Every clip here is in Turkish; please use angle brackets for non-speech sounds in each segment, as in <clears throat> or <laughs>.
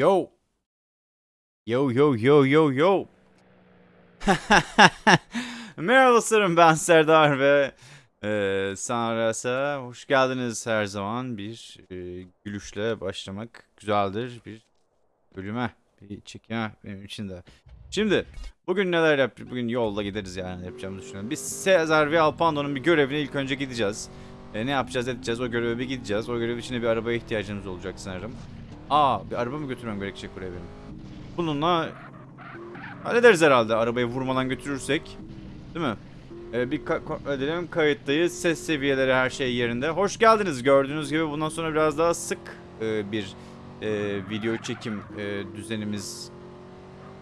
Yo. Yo yo yo yo yo. <laughs> Merhaba dostlarım ben Serdar ve e, Sanras'a hoş geldiniz her zaman bir e, gülüşle başlamak güzeldir bir bölüme bir çekime benim için de. Şimdi bugün neler yapacağız? Bugün yolda gideriz yani yapacağımızı düşünüyorum. Biz Sezar ve Alpando'nun bir görevine ilk önce gideceğiz. E, ne yapacağız edeceğiz o göreve bir gideceğiz. O görev için bir arabaya ihtiyacımız olacak sanırım. Aa bir araba mı götürmem gerekecek buraya benim? Bununla hallederiz herhalde arabayı vurmadan götürürsek. Değil mi? Ee, bir ka- edelim kayıttayız. Ses seviyeleri her şey yerinde. Hoş geldiniz. Gördüğünüz gibi bundan sonra biraz daha sık e, bir e, video çekim e, düzenimiz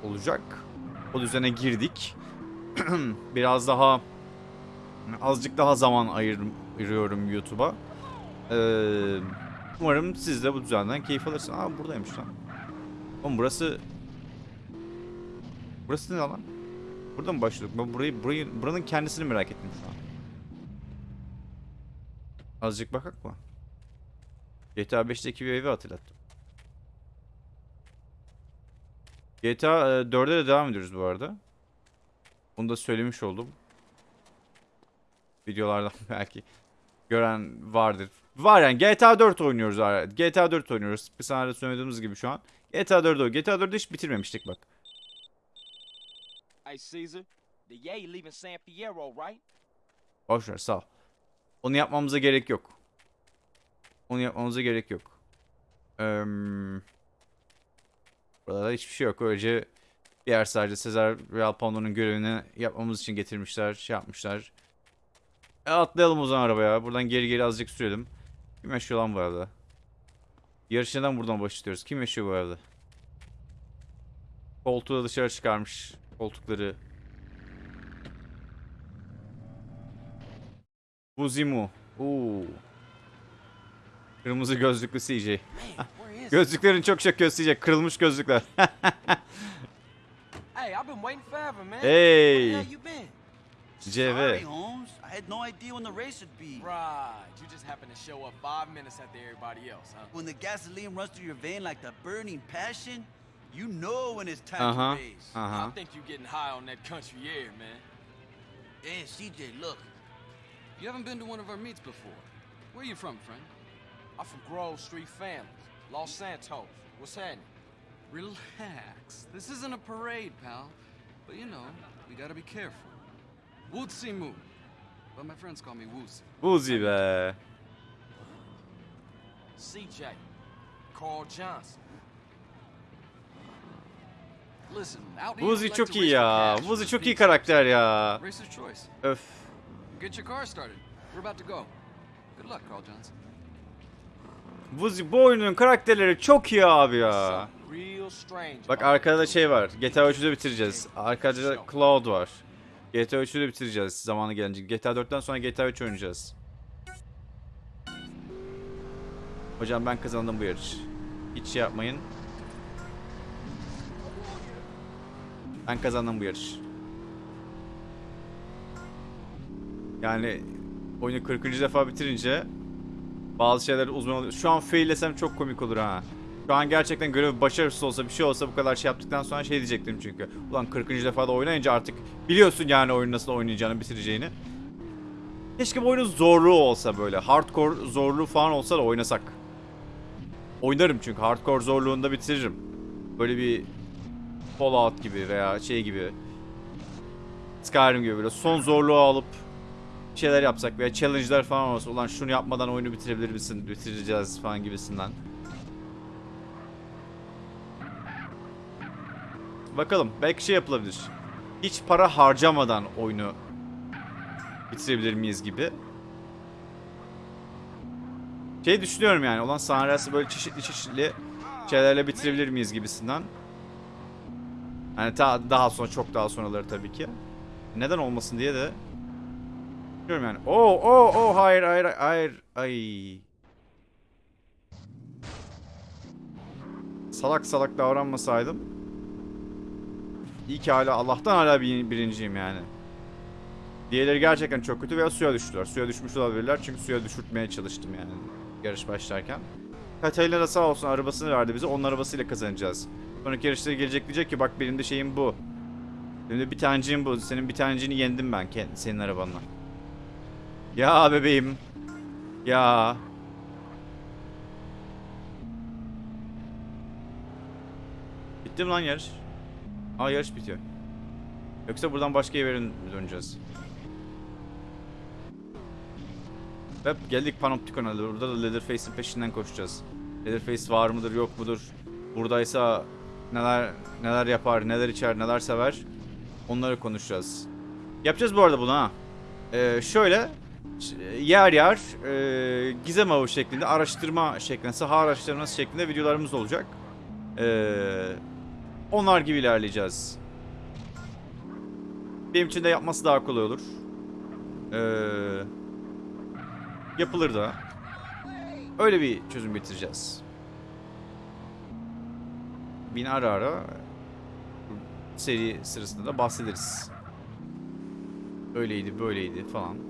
olacak. O düzene girdik. <clears throat> biraz daha azıcık daha zaman ayır, ayırıyorum YouTube'a. Ee, umarım siz de bu düzenden keyif alırsınız. Aa buradaymış lan. Oğlum burası... Burası ne lan? Burada mı başladık? Ben burayı, burayı, buranın kendisini merak ettim şu an. Azıcık bakak mı? GTA 5'teki bir evi hatırlattım. GTA e, 4'e de devam ediyoruz bu arada. Bunu da söylemiş oldum. Videolardan <laughs> belki gören vardır. Var yani GTA 4 oynuyoruz. GTA 4 oynuyoruz. Bir sana söylediğimiz gibi şu an. GTA 4 oynuyoruz. GTA 4'ü hiç bitirmemiştik bak. Hey Caesar, the Yay leaving San Fierro, right? Boş ver sağ ol. Onu yapmamıza gerek yok. Onu yapmamıza gerek yok. Eee burada hiçbir şey yok. Öylece bir yer sadece Sezar Real Pando'nun görevini yapmamız için getirmişler, şey yapmışlar. E, atlayalım o zaman arabaya. Buradan geri geri azıcık sürelim. Kim yaşıyor lan bu arada? Yarışı neden buradan başlıyoruz? Kim yaşıyor bu arada? Koltuğu dışarı çıkarmış. Koltukları Buzimu. Oo. Kırmızı gözlüklü CJ. Gözlüklerin çok göz CJ. Kırılmış gözlükler. <laughs> Hey, I've been waiting forever, man. hey. Where you been? CV. Sorry, Holmes. I had no idea when the race would be. Right, you just happened to show up five minutes after everybody else, huh? When the gasoline runs through your vein like the burning passion, you know when it's time Uh-huh. to race. Uh-huh. I think you're getting high on that country air, man. Hey, CJ, look. You haven't been to one of our meets before. Where you from, friend? I'm from Grove Street Families, Los Santos. What's happening? Relax. This isn't a parade, pal. But you know, we gotta be careful. Woodsy Moo. But my friends call me Woozy. Buzi be. CJ, Carl Johnson. Listen, like çok iyi ya. for çok iyi karakter ya. Öf. Get your car started. We're about to go. Good luck, Carl Johnson. Buzi bu oyunun karakterleri çok iyi abi ya. Bak arkada şey var. GTA 3'ü de bitireceğiz. Arkada da Cloud var. GTA 3'ü de bitireceğiz zamanı gelince. GTA 4'ten sonra GTA 3 oynayacağız. Hocam ben kazandım bu yarış. Hiç şey yapmayın. Ben kazandım bu yarış. Yani oyunu 40. defa bitirince bazı şeyler uzman oluyor. Şu an faillesem çok komik olur ha. Şu an gerçekten görev başarısız olsa bir şey olsa bu kadar şey yaptıktan sonra şey diyecektim çünkü. Ulan 40. defa da oynayınca artık biliyorsun yani oyunu nasıl oynayacağını bitireceğini. Keşke bu oyunun zorluğu olsa böyle. Hardcore zorluğu falan olsa da oynasak. Oynarım çünkü hardcore zorluğunda bitiririm. Böyle bir Fallout gibi veya şey gibi. Skyrim gibi böyle son zorluğu alıp şeyler yapsak veya challenge'lar falan olsa ulan şunu yapmadan oyunu bitirebilir misin? Bitireceğiz falan gibisinden. Bakalım belki şey yapılabilir. Hiç para harcamadan oyunu bitirebilir miyiz gibi. Şey düşünüyorum yani olan sahnesi böyle çeşitli çeşitli şeylerle bitirebilir miyiz gibisinden. Yani ta, daha sonra çok daha sonraları tabii ki. Neden olmasın diye de Düşünüyorum yani. Oo oo oo hayır hayır hayır ay. Salak salak davranmasaydım. İyi ki hala Allah'tan hala bir, birinciyim yani. Diğerleri gerçekten çok kötü veya suya düştüler. Suya düşmüş olabilirler çünkü suya düşürtmeye çalıştım yani yarış başlarken. Katalina sağ olsun arabasını verdi bize. Onun arabasıyla kazanacağız. Sonraki yarışta gelecek diyecek ki bak benim de şeyim bu. Benim de bir taneciğim bu. Senin bir taneciğini yendim ben senin arabanla. Ya bebeğim. Ya. Bitti mi lan yarış? Aa yarış bitiyor. Yoksa buradan başka yere döneceğiz? Ve geldik Panopticon'a. Burada da Leatherface'in peşinden koşacağız. Leatherface var mıdır yok mudur? Buradaysa neler neler yapar, neler içer, neler sever? Onları konuşacağız. Yapacağız bu arada bunu ha. Ee, şöyle yer yer e, gizem avı şeklinde araştırma şeklinde saha araştırması şeklinde videolarımız olacak. Ee, onlar gibi ilerleyeceğiz. Benim için de yapması daha kolay olur. Ee, yapılır da. Öyle bir çözüm getireceğiz. Bin ara ara seri sırasında da bahsederiz. Öyleydi böyleydi falan.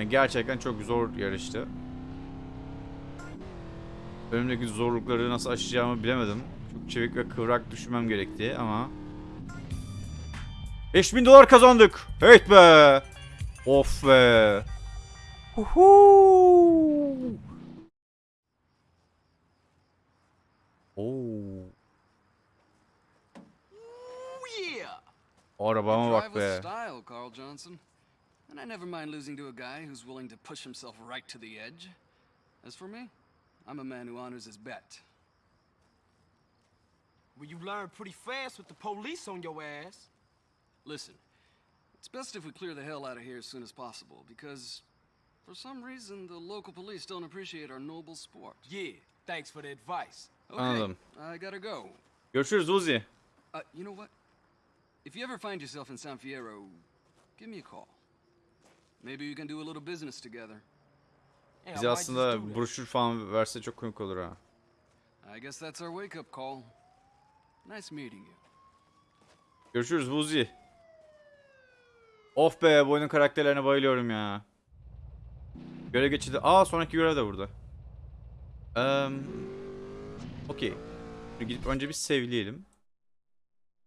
Yani gerçekten çok zor yarıştı. Önümdeki zorlukları nasıl aşacağımı bilemedim. Çok çevik ve kıvrak düşünmem gerekti ama... 5000 dolar kazandık. Heyt be. Of be. Huhu. Oo. Yeah! Arabama bak be. Never mind losing to a guy who's willing to push himself right to the edge. As for me, I'm a man who honors his bet. Well, you learn pretty fast with the police on your ass. Listen, it's best if we clear the hell out of here as soon as possible, because for some reason the local police don't appreciate our noble sport. Yeah, thanks for the advice. Okay, Anladım. I gotta go. Görüşürüz Uzi. Uh, you know what? If you ever find yourself in San Fierro, give me a call. Maybe we can do a little business together. Yeah, I Bize aslında broşür falan verse çok komik olur ha. I guess that's our wake-up call. Nice meeting you. Görüşürüz Uzi. Of be bu oyunun karakterlerine bayılıyorum ya. Görev geçildi. Aa sonraki görev de burada. Eee Okey. Gidip önce bir sevleyelim.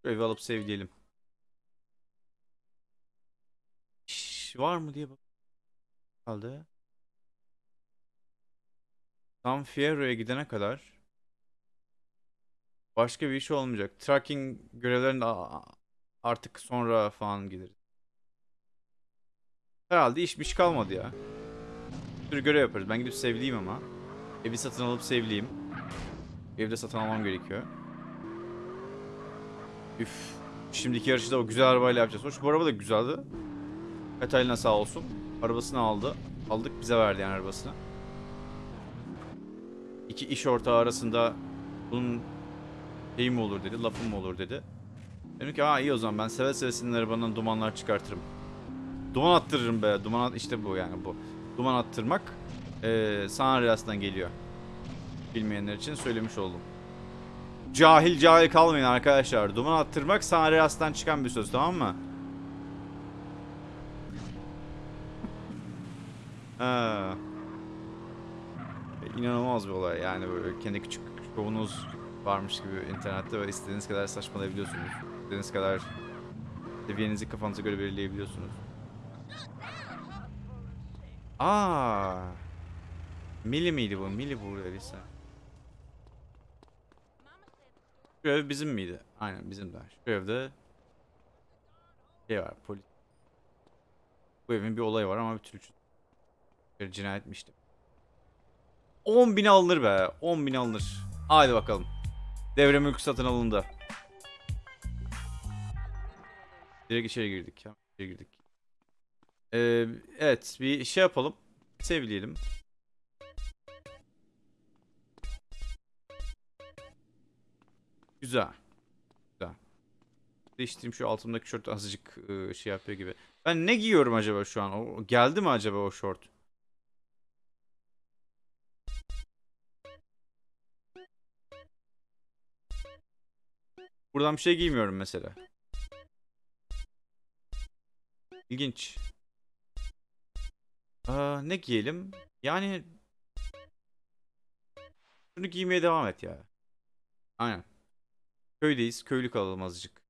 Görevi alıp sevleyelim. Şş, var mı diye bak. Kaldı. San Fierro'ya gidene kadar başka bir iş olmayacak. Tracking görevlerinde artık sonra falan gideriz. Herhalde işmiş kalmadı ya. Bir sürü görev yaparız. Ben gidip sevleyeyim ama. Evi satın alıp sevleyeyim. Evde satın almam gerekiyor. Üf. Şimdiki yarışı da o güzel arabayla yapacağız. Hoş bu araba da güzeldi. Katalina sağ olsun. Arabasını aldı. Aldık bize verdi yani arabasını. İki iş ortağı arasında bunun şey mi olur dedi, lafım mı olur dedi. Dedim ki aa iyi o zaman ben seve seve senin arabandan dumanlar çıkartırım. Duman attırırım be. Duman at işte bu yani bu. Duman attırmak eee San Andreas'tan geliyor. Bilmeyenler için söylemiş oldum. Cahil cahil kalmayın arkadaşlar. Duman attırmak San Andreas'tan çıkan bir söz tamam mı? Ha. İnanılmaz bir olay yani böyle kendi küçük şovunuz varmış gibi internette ve istediğiniz kadar saçmalayabiliyorsunuz. İstediğiniz kadar seviyenizi kafanıza göre belirleyebiliyorsunuz. Aa. Mili miydi bu? Mili bu öyleyse. Şu ev bizim miydi? Aynen bizim de. Şu evde şey var polis. Bu evin bir olayı var ama bir türlü bir cinayetmişti. 10 bin alınır be. 10 bin alınır. Haydi bakalım. Devre mülk satın alındı. Direkt içeri girdik. İçeri girdik. Ee, evet bir şey yapalım. Sevleyelim. Güzel. Güzel. Değiştireyim şu altımdaki şort azıcık şey yapıyor gibi. Ben ne giyiyorum acaba şu an? O, geldi mi acaba o şort? Buradan bir şey giymiyorum mesela. İlginç. Aa, ne giyelim? Yani şunu giymeye devam et ya. Aynen. Köydeyiz. Köylü kalalım azıcık.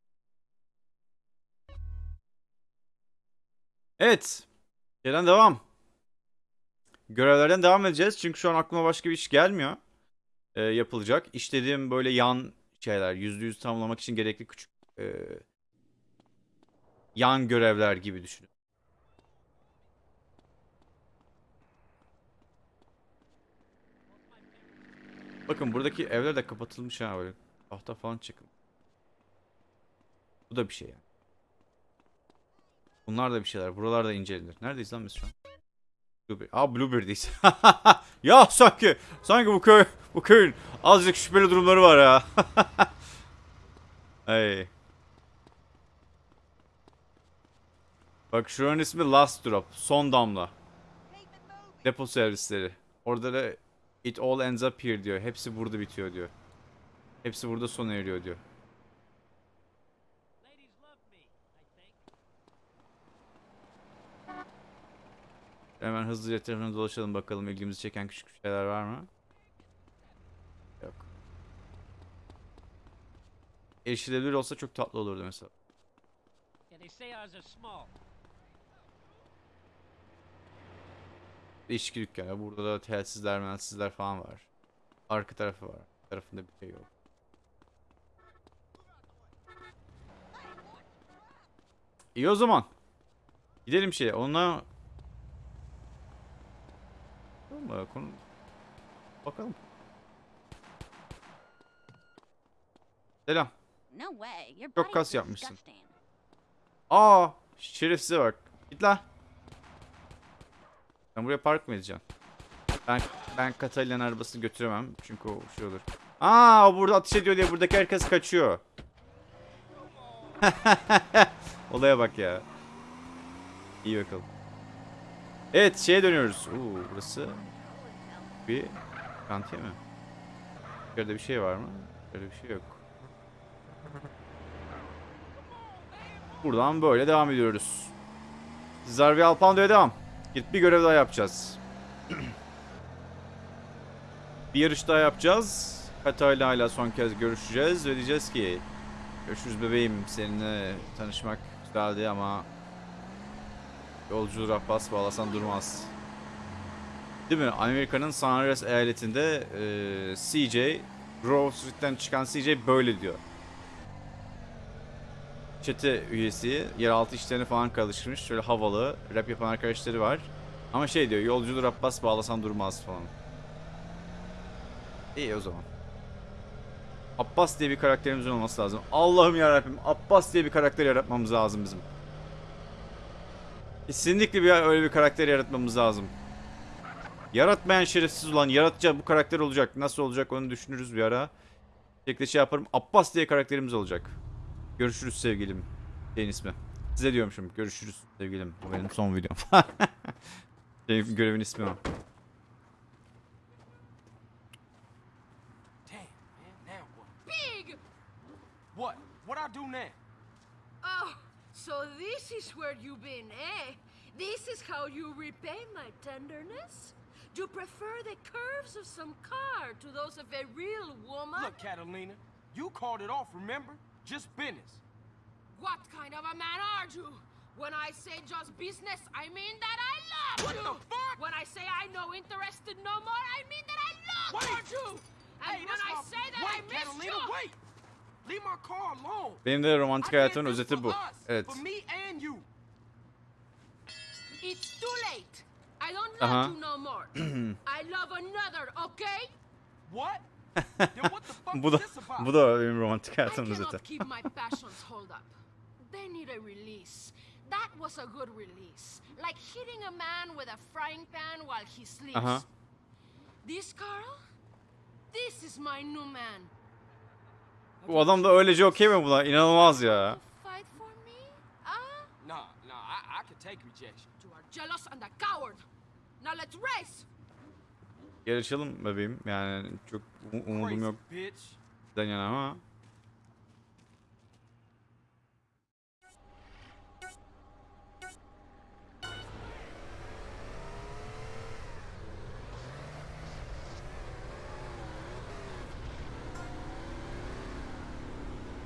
Evet. Şeyden devam. Görevlerden devam edeceğiz. Çünkü şu an aklıma başka bir iş gelmiyor. Ee, yapılacak. İşlediğim böyle yan şeyler. Yüzde yüz tamamlamak için gerekli küçük e, yan görevler gibi düşünün. Bakın buradaki evler de kapatılmış ha böyle. Tahta falan çıkın. Bu da bir şey yani. Bunlar da bir şeyler. Buralar da incelenir. Neredeyiz lan biz şu an? Blueberry. Aa Blueberry'deyiz. <laughs> ya sanki sanki bu köy bu köyün azıcık şüpheli durumları var ya. <laughs> Hey. Bak şuranın ismi Last Drop. Son damla. Depo servisleri. Orada da It all ends up here diyor. Hepsi burada bitiyor diyor. Hepsi burada sona eriyor diyor. Hemen hızlıca etrafına dolaşalım bakalım ilgimizi çeken küçük şeyler var mı? Erişilebilir olsa çok tatlı olurdu mesela. Değişik dükkanı. Burada da telsizler, mensizler falan var. Arka tarafı var. Tarafında bir şey yok. İyi o zaman. Gidelim şeye. Onunla... Konu... Bakalım. Selam. No way. Your Çok kas yapmışsın. Aa, şerefsize bak. Git la. Sen buraya park mı edeceksin? Ben ben Katalina'nın arabasını götüremem çünkü o şey olur. Aa, o burada ateş ediyor diye buradaki herkes kaçıyor. <laughs> Olaya bak ya. İyi bakalım. Evet, şeye dönüyoruz. Oo, burası bir kantiye mi? Şurada bir şey var mı? Şöyle bir şey yok. Buradan böyle devam ediyoruz. Zarvi Alpando'ya devam. Gidip bir görev daha yapacağız. bir yarış daha yapacağız. Katayla ile son kez görüşeceğiz ve diyeceğiz ki Görüşürüz bebeğim. Seninle tanışmak güzeldi ama yolcu Abbas bağlasan durmaz. Değil mi? Amerika'nın San Andreas eyaletinde e, CJ Grove Street'ten çıkan CJ böyle diyor çete üyesi. Yeraltı işlerini falan karıştırmış. Şöyle havalı. Rap yapan arkadaşları var. Ama şey diyor. Yolcudur Abbas bağlasan durmaz falan. İyi o zaman. Abbas diye bir karakterimizin olması lazım. Allah'ım yarabbim. Abbas diye bir karakter yaratmamız lazım bizim. Kesinlikle bir öyle bir karakter yaratmamız lazım. Yaratmayan şerefsiz olan yaratacak bu karakter olacak. Nasıl olacak onu düşünürüz bir ara. Şekilde şey yaparım. Abbas diye karakterimiz olacak. Görüşürüz sevgilim. Şeyin ismi. Size diyormuşum. Görüşürüz sevgilim. Bu benim son videom. Benim <laughs> görevin ismi o. Damn, man. Now what? Pig! What? What I do now? Oh, so this is where you've been, eh? This is how you repay my tenderness? You prefer the curves of some car to those of a real woman? Look, Catalina, you called it off, remember? Just business. What kind of a man are you? When I say just business, I mean that I love What you. the fuck? When I say I no interested no more, I mean that I love Wait. you. And hey, when I my... say that I miss Catalina, you, wait! Leave my car alone. Benim de romantik I did hayatımın this özeti for bu. Evet. For me and you. it's too late. I don't Uh-huh. love you no more. <clears throat> I love another, okay? What? Then what the fuck bu is da this about? bu da benim romantik I cannot keep my passions hold up. They need a release. That was a good release. Like hitting a man with a frying pan while he sleeps. Aha. This Carl? This is my new man. Bu adam da öylece okey mi buna? İnanılmaz ya. Fight for me? Ah? Nah, nah, I, I can take rejection. You are jealous and a coward. Now let's race! Yarışalım bebeğim. Yani çok um umudum yok. Sizden yana ama.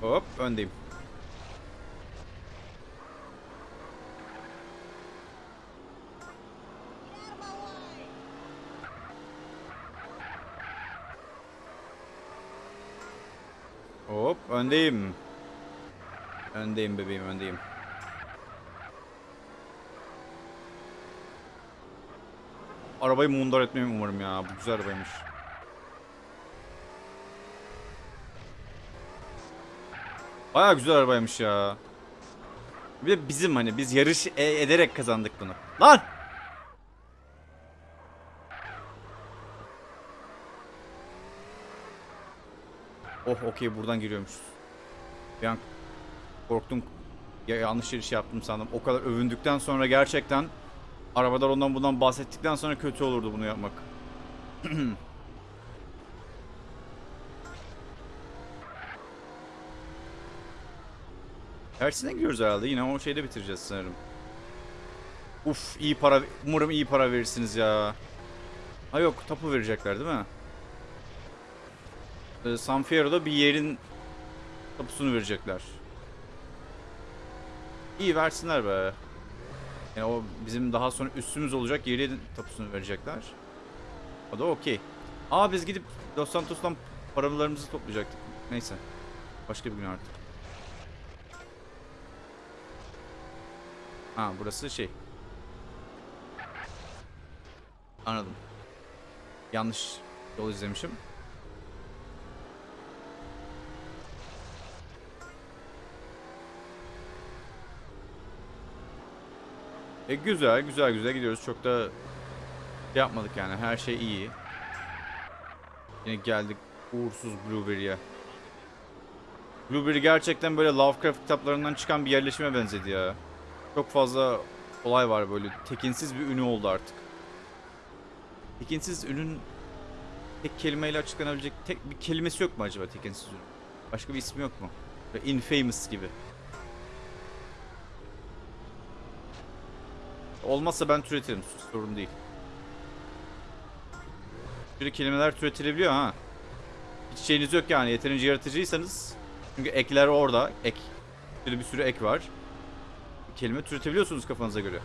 Hop öndeyim. Öndeyim. Öndeyim bebeğim öndeyim. Arabayı mundar etmemi umarım ya. Bu güzel arabaymış. Baya güzel arabaymış ya. Bir de bizim hani biz yarış e- ederek kazandık bunu. Lan! Oh okey buradan giriyormuşuz. Bir an korktum. Ya, yanlış şey yaptım sandım. O kadar övündükten sonra gerçekten arabalar ondan bundan bahsettikten sonra kötü olurdu bunu yapmak. <clears throat> Tersine giriyoruz herhalde. Yine o şeyde bitireceğiz sanırım. Uf iyi para. Umarım iyi para verirsiniz ya. Ha yok tapu verecekler değil mi? Ee, San Fierro'da bir yerin tapusunu verecekler. İyi versinler be. Yani o bizim daha sonra üstümüz olacak yerin tapusunu verecekler. O da okey. Aa biz gidip Los Santos'tan paralarımızı toplayacaktık. Neyse. Başka bir gün artık. Ha burası şey. Anladım. Yanlış yol izlemişim. E güzel güzel güzel gidiyoruz. Çok da yapmadık yani. Her şey iyi. Yine geldik uğursuz Blueberry'e. Blueberry gerçekten böyle Lovecraft kitaplarından çıkan bir yerleşime benzedi ya. Çok fazla olay var böyle. Tekinsiz bir ünü oldu artık. Tekinsiz ünün tek kelimeyle açıklanabilecek tek bir kelimesi yok mu acaba tekinsiz ünün? Başka bir ismi yok mu? Böyle infamous gibi. Olmazsa ben türetirim. Sorun değil. Böyle kelimeler türetilebiliyor ha. Hiç şeyiniz yok yani. Yeterince yaratıcıysanız. Çünkü ekler orada. Ek. Böyle bir sürü ek var. Kelime türetebiliyorsunuz kafanıza göre.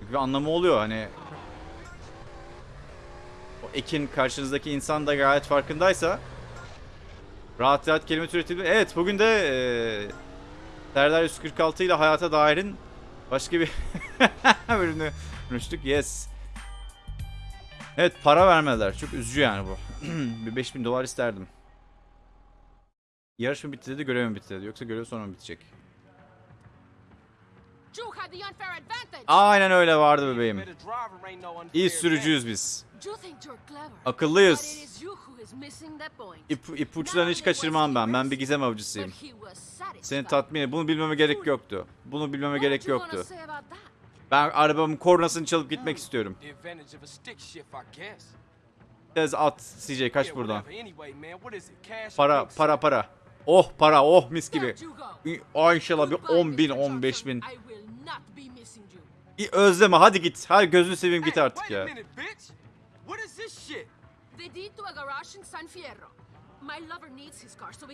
Çünkü bir anlamı oluyor hani. O ekin karşınızdaki insan da gayet farkındaysa. Rahat rahat kelime türetebiliyor. Evet bugün de eee Serdar 146 ile hayata dairin başka bir <laughs> bölümünü konuştuk. Yes. Evet para vermediler. Çok üzücü yani bu. <clears throat> bir 5000 dolar isterdim. Yarış mı bitti dedi, görev mi bitti dedi. Yoksa görev sonra mı bitecek? Aynen öyle vardı bebeğim. İyi sürücüyüz biz. Akıllıyız. İp, ipuçlarını hiç kaçırmam ben. Ben bir gizem avcısıyım. Seni tatmin et. Bunu bilmeme gerek yoktu. Bunu bilmeme gerek yoktu. Ben arabamın kornasını çalıp gitmek istiyorum. The advantage of a stick shift, I guess. Tez at CJ kaç buradan. Para para para. Oh para oh mis gibi. Aa inşallah bir Goodbye, 10 bin Mr. 15 Johnson. bin. Özleme hadi git. Hadi gözünü seveyim git artık ya.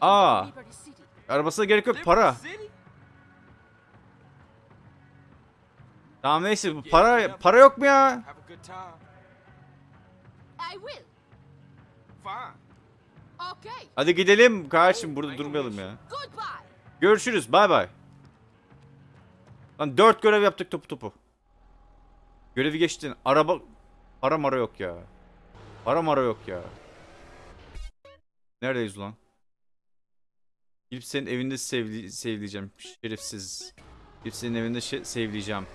Aa. can go to Liberty City. Arabasına gerek yok para. City? Tamam neyse bu para para yok mu ya? Hadi gidelim kardeşim burada durmayalım ya. Görüşürüz bay bay. Lan dört görev yaptık topu topu. Görevi geçtin. Araba... Para mara yok ya. Para mara yok ya. Neredeyiz ulan? Gidip senin evinde sevdi sevleyeceğim. Şerefsiz. Gidip senin evinde sevleyeceğim.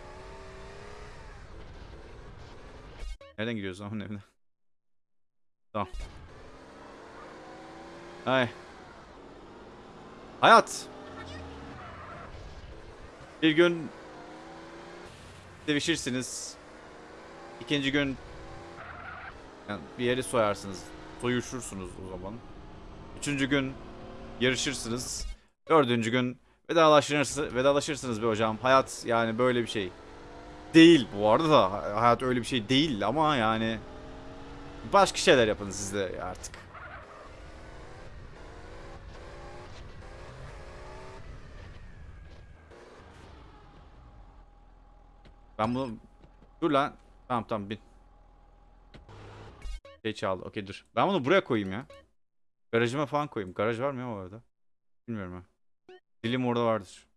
Nereden gidiyoruz lan onun evine? Tamam. Ay. Hayat. Bir gün sevişirsiniz. İkinci gün yani bir yeri soyarsınız. Soyuşursunuz o zaman. Üçüncü gün yarışırsınız. Dördüncü gün vedalaşırsınız, vedalaşırsınız be hocam. Hayat yani böyle bir şey. Değil bu arada da hayat öyle bir şey değil ama yani başka şeyler yapın siz de artık. Ben bunu... Dur lan. Tamam tamam bin. Şey çaldı. Okey dur. Ben bunu buraya koyayım ya. Garajıma falan koyayım. Garaj var mı ya orada? Bilmiyorum ha. Dilim orada vardır.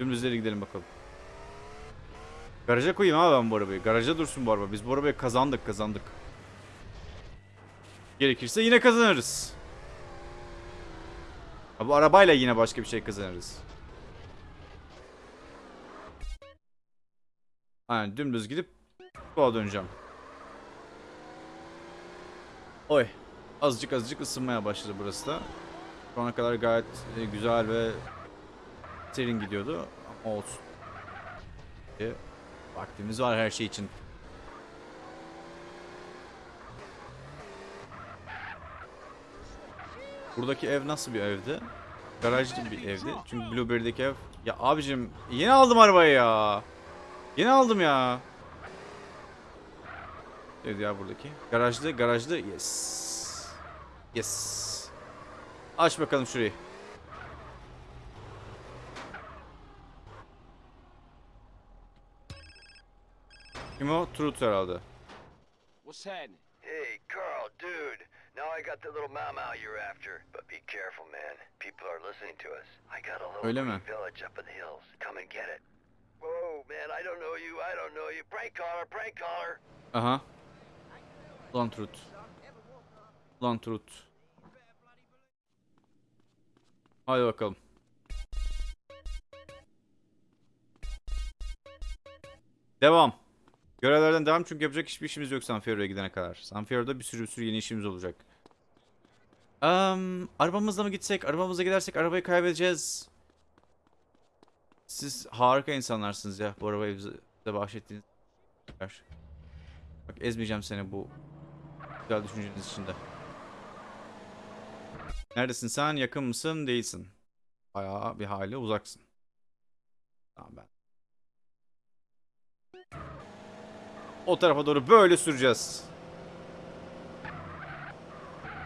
Dümdüz ileri gidelim bakalım. Garaja koyayım abi ben bu arabayı. Garaja dursun bu araba. Biz bu arabayı kazandık kazandık. Gerekirse yine kazanırız. Bu arabayla yine başka bir şey kazanırız. Aynen dümdüz gidip sola döneceğim. Oy. Azıcık azıcık ısınmaya başladı burası da. Şu ana kadar gayet e, güzel ve serin gidiyordu. Ama olsun. E, Vaktimiz var her şey için. Buradaki ev nasıl bir evdi? Garajlı bir evdi. Çünkü Blueberry'deki ev... Ya abicim yeni aldım arabayı ya. Yeni aldım ya. Evdi ya buradaki. Garajlı, garajlı. Yes. Yes. Aç bakalım şurayı. Kim o? Truth herhalde. What's happening? Hey, Carl, dude. Now I got the little mau you're after. But be careful, man. People are listening to us. I got a little Öyle mi? village up in the hills. Come and get it. Whoa, man, I don't know you. I don't know you. Prank caller, prank caller. Aha. Ulan Truth. Ulan Truth. Hadi bakalım. Devam. Görevlerden devam çünkü yapacak hiçbir işimiz yok San Fierro'ya gidene kadar. San Fierro'da bir sürü bir sürü yeni işimiz olacak. Eee, arabamızla mı gitsek? Arabamızla gidersek arabayı kaybedeceğiz. Siz harika insanlarsınız ya bu arabayı bize, bahşettiğiniz. Bak ezmeyeceğim seni bu güzel düşünceniz içinde. Neredesin sen? Yakın mısın? Değilsin. Bayağı bir hali uzaksın. Tamam ben. O tarafa doğru böyle süreceğiz.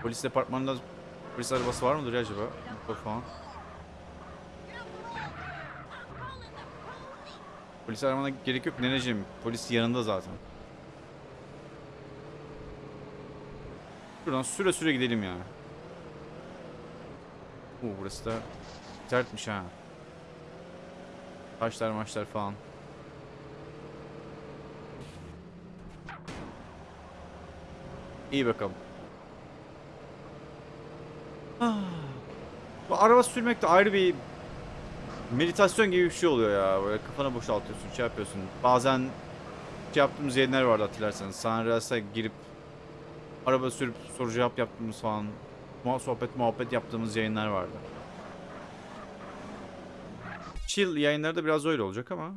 Polis departmanında polis arabası var mıdır acaba? Falan. Polis aramana gerek yok neneciğim. Polis yanında zaten. Şuradan süre süre gidelim ya. Oo burası da sertmiş ha. Taşlar maçlar falan. İyi bakalım. Ah. Araba sürmek de ayrı bir meditasyon gibi bir şey oluyor ya. Böyle kafanı boşaltıyorsun, şey yapıyorsun. Bazen şey yaptığımız yayınlar vardı hatırlarsanız. Sanras'a girip araba sürüp soru cevap yaptığımız falan sohbet muhabbet yaptığımız yayınlar vardı. Chill yayınları da biraz öyle olacak ama.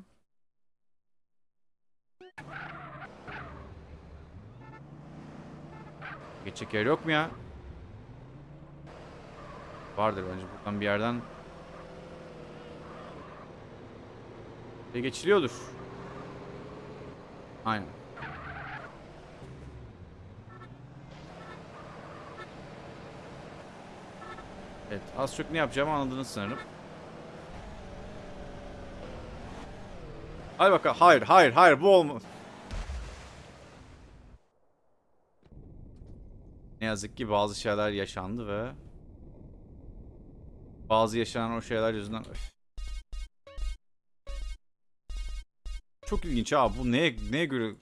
Geçecek yer yok mu ya? Vardır bence buradan bir yerden. Ve geçiliyordur. Aynen. Evet az çok ne yapacağımı anladınız sanırım. Hadi bakalım. Hayır hayır hayır bu olmaz. Ne yazık ki bazı şeyler yaşandı ve bazı yaşanan o şeyler yüzünden. Çok ilginç abi bu neye neye göre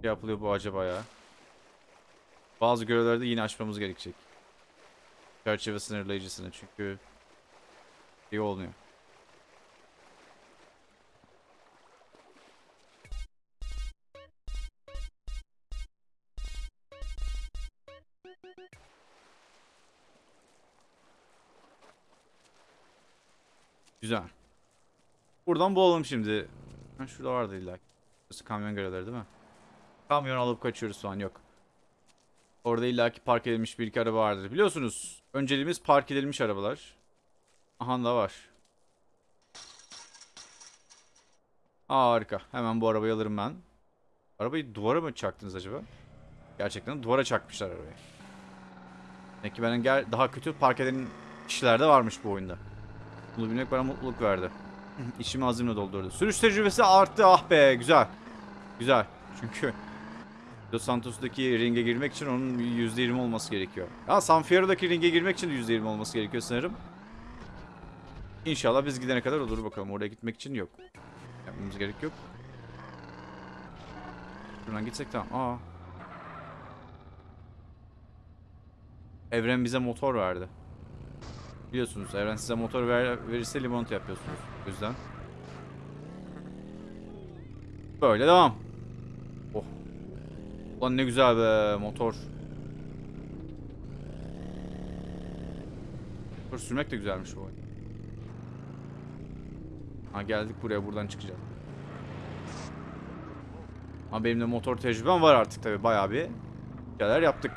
şey yapılıyor bu acaba ya? Bazı görevlerde yine açmamız gerekecek. Çerçeve sınırlayıcısını çünkü iyi olmuyor. Güzel. Buradan bulalım şimdi. Şurada vardı illa. kamyon görevleri değil mi? Kamyon alıp kaçıyoruz falan yok. Orada illaki park edilmiş bir iki araba vardır. Biliyorsunuz önceliğimiz park edilmiş arabalar. Aha da var. Harika. Hemen bu arabayı alırım ben. Arabayı duvara mı çaktınız acaba? Gerçekten duvara çakmışlar arabayı. Demek ki benim daha kötü park eden kişiler de varmış bu oyunda. Bunu bilmek bana mutluluk verdi. <laughs> İçimi azimle doldurdu. Sürüş tecrübesi arttı. Ah be güzel. Güzel. Çünkü Dos Santos'taki ringe girmek için onun %20 olması gerekiyor. Ya San Fierro'daki ringe girmek için de %20 olması gerekiyor sanırım. İnşallah biz gidene kadar olur bakalım. Oraya gitmek için yok. Yapmamız gerek yok. Şuradan gitsek tamam. Aa. Evren bize motor verdi. Biliyorsunuz Evren size motor ver, verirse limonata yapıyorsunuz. O yüzden. Böyle devam. Ulan ne güzel be motor. Motor sürmek de güzelmiş bu. Ha geldik buraya buradan çıkacağız. Ama benim de motor tecrübem var artık tabi bayağı bir şeyler yaptık.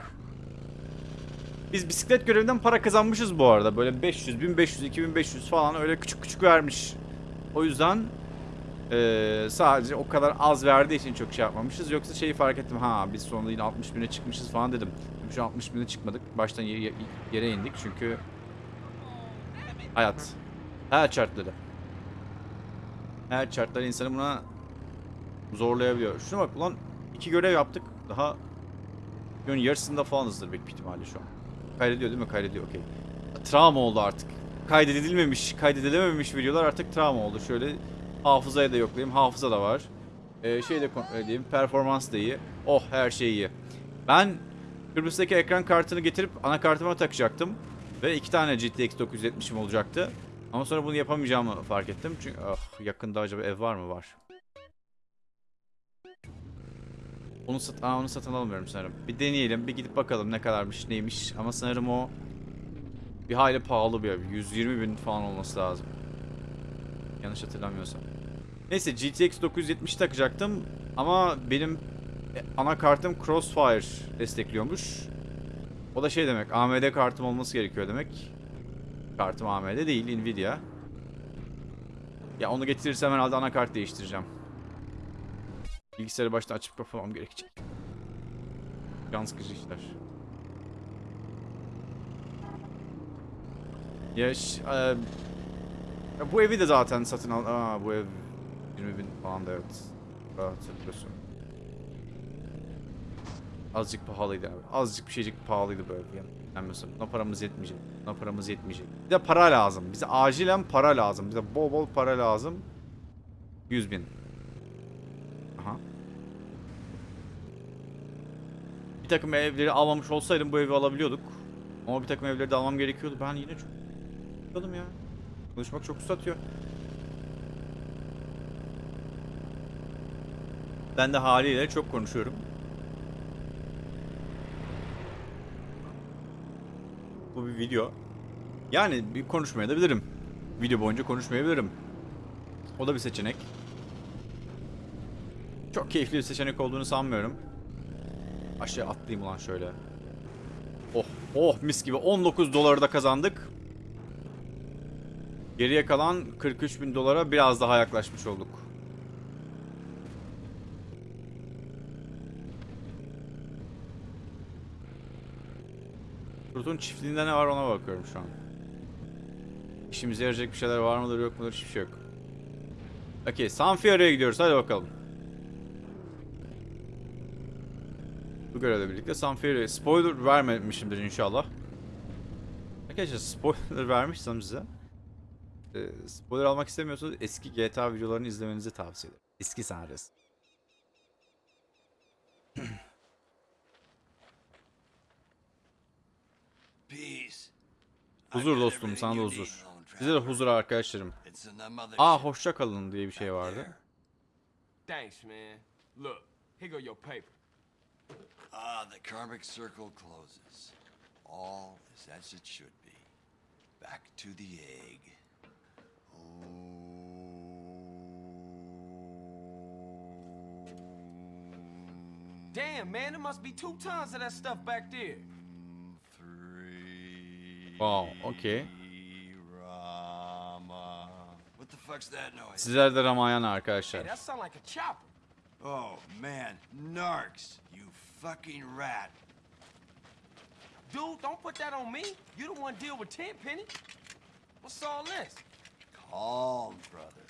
Biz bisiklet görevinden para kazanmışız bu arada. Böyle 500, 1500, 2500 falan öyle küçük küçük vermiş. O yüzden eee, sadece o kadar az verdiği için çok şey yapmamışız. Yoksa şeyi fark ettim. Ha biz sonunda yine 60 bine çıkmışız falan dedim. Şu an 60 bine çıkmadık. Baştan yere, yere indik çünkü hayat. Hayat şartları. Hayat şartları insanı buna zorlayabiliyor. Şuna bak ulan iki görev yaptık. Daha Videonun yarısında falanızdır büyük ihtimalle şu an. Kaydediyor değil mi? Kaydediyor okey. Travma oldu artık. Kaydedilmemiş, kaydedilememiş videolar artık travma oldu. Şöyle hafızaya da yoklayayım. Hafıza da var. Ee, şey de kontrol edeyim. Performans da iyi. Oh her şey iyi. Ben Kıbrıs'taki ekran kartını getirip anakartıma takacaktım. Ve iki tane GTX 970'im olacaktı. Ama sonra bunu yapamayacağımı fark ettim. Çünkü ah, yakında acaba ev var mı? Var. Onu, sat Aa, onu satın alamıyorum sanırım. Bir deneyelim. Bir gidip bakalım ne kadarmış neymiş. Ama sanırım o bir hayli pahalı bir ev. 120 bin falan olması lazım. Yanlış hatırlamıyorsam. Neyse GTX 970 takacaktım. Ama benim e, anakartım Crossfire destekliyormuş. O da şey demek. AMD kartım olması gerekiyor demek. Kartım AMD değil Nvidia. Ya onu getirirsem herhalde anakart değiştireceğim. Bilgisayarı baştan açıp kapamam gerekecek. Can sıkıcı işler. Ya, e, bu evi de zaten satın al... Aa bu ev 20 bin falan da evet. Hatırlıyorsun. Azıcık pahalıydı abi. Azıcık bir şeycik pahalıydı. Yani. Bilmiyorsun. Buna paramız yetmeyecek. Buna paramız yetmeyecek. Bir de para lazım. Bize acilen para lazım. Bize bol bol para lazım. 100 bin. Aha. Bir takım evleri almamış olsaydım bu evi alabiliyorduk. Ama bir takım evleri de almam gerekiyordu. Ben yine çok Konuşmadım ya. Konuşmak çok uzatıyor. Ben de haliyle çok konuşuyorum. Bu bir video. Yani bir konuşmaya da bilirim. Video boyunca konuşmayabilirim. O da bir seçenek. Çok keyifli bir seçenek olduğunu sanmıyorum. Aşağı atlayayım ulan şöyle. Oh oh mis gibi 19 doları da kazandık. Geriye kalan 43 bin dolara biraz daha yaklaşmış olduk. Kurt'un çiftliğinde ne var ona bakıyorum şu an. İşimize yarayacak bir şeyler var mıdır yok mudur hiçbir şey yok. Okey San Fierro'ya gidiyoruz hadi bakalım. Bu görevle birlikte San Fierro'ya spoiler vermemişimdir inşallah. Arkadaşlar spoiler <laughs> vermişsem size. Ee, spoiler almak istemiyorsanız eski GTA videolarını izlemenizi tavsiye ederim. Eski senaryosu. Huzur dostum sana da huzur. Size de huzur arkadaşlarım. Aa hoşça kalın diye bir şey vardı. Thanks, man. Look, here go your paper. Ah, the karmic circle closes. All is as it should be. Back to the egg. Damn, man, there must be two tons of that stuff back there. Wow, okay. Rama. What the fuck's that noise? Sizler de Ramayana Hey, arkadaşlar. that sound like a chopper. Oh man, narcs, you fucking rat. Dude, don't put that on me. You the one deal with Tenpenny. What's all this? Calm, brother.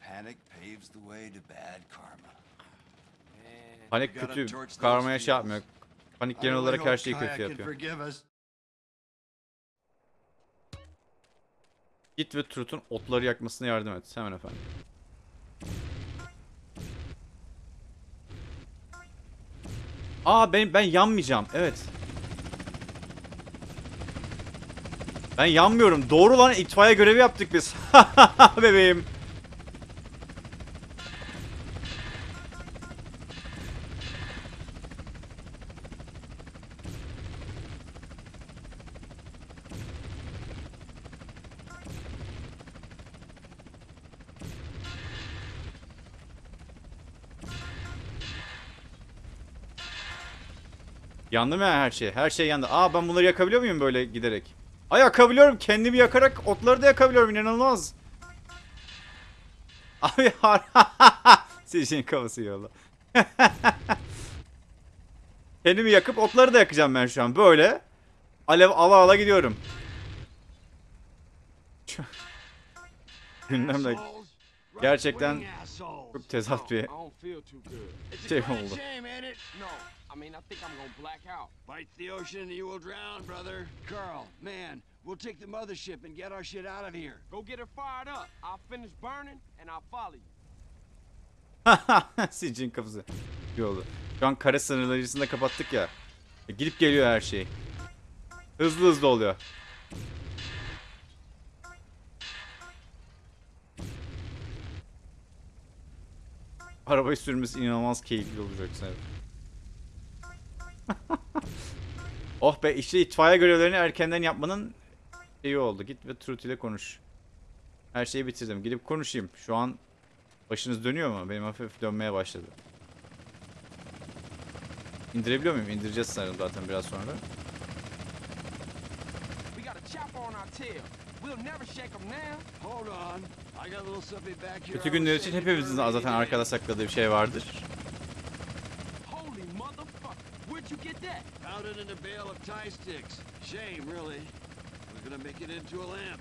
Panic paves the way to bad karma. Panik kötü. Karmaya şey yapmıyor. Panik genel olarak her şeyi kötü yapıyor. forgive us. Git ve Truth'un otları yakmasına yardım et. Hemen efendim. Aa ben ben yanmayacağım. Evet. Ben yanmıyorum. Doğru lan itfaiye görevi yaptık biz. <laughs> Bebeğim. Yandı mı her şey? Her şey yandı. Aa ben bunları yakabiliyor muyum böyle giderek? Ay yakabiliyorum. Kendimi yakarak otları da yakabiliyorum. İnanılmaz. <laughs> Abi har. <laughs> Sizin kafası yolla. <laughs> Kendimi yakıp otları da yakacağım ben şu an. Böyle. Alev ala ala gidiyorum. Gündemde gerçekten çok tezat bir şey oldu. I mean, I think I'm gonna black out. Bite the ocean and you will drown, brother. Carl, man, we'll take the mothership and get our shit out of here. Go get her fired up. I'll finish burning and I'll follow you. <laughs> Sicin kafası. İyi oldu. Şu an kare sınırlarını kapattık ya. E, Gidip geliyor her şey. Hızlı hızlı oluyor. Arabayı sürmesi inanılmaz keyifli olacak sanırım. <laughs> oh be işte itfaiye görevlerini erkenden yapmanın iyi oldu. Git ve Truth ile konuş. Her şeyi bitirdim. Gidip konuşayım. Şu an başınız dönüyor mu? Benim hafif dönmeye başladı. İndirebiliyor muyum? İndireceğiz sanırım zaten biraz sonra. Kötü günler için hepimizin zaten arkada sakladığı bir şey vardır. İt in a bale of tie sticks. Shame, really. We're gonna make it into a lamp.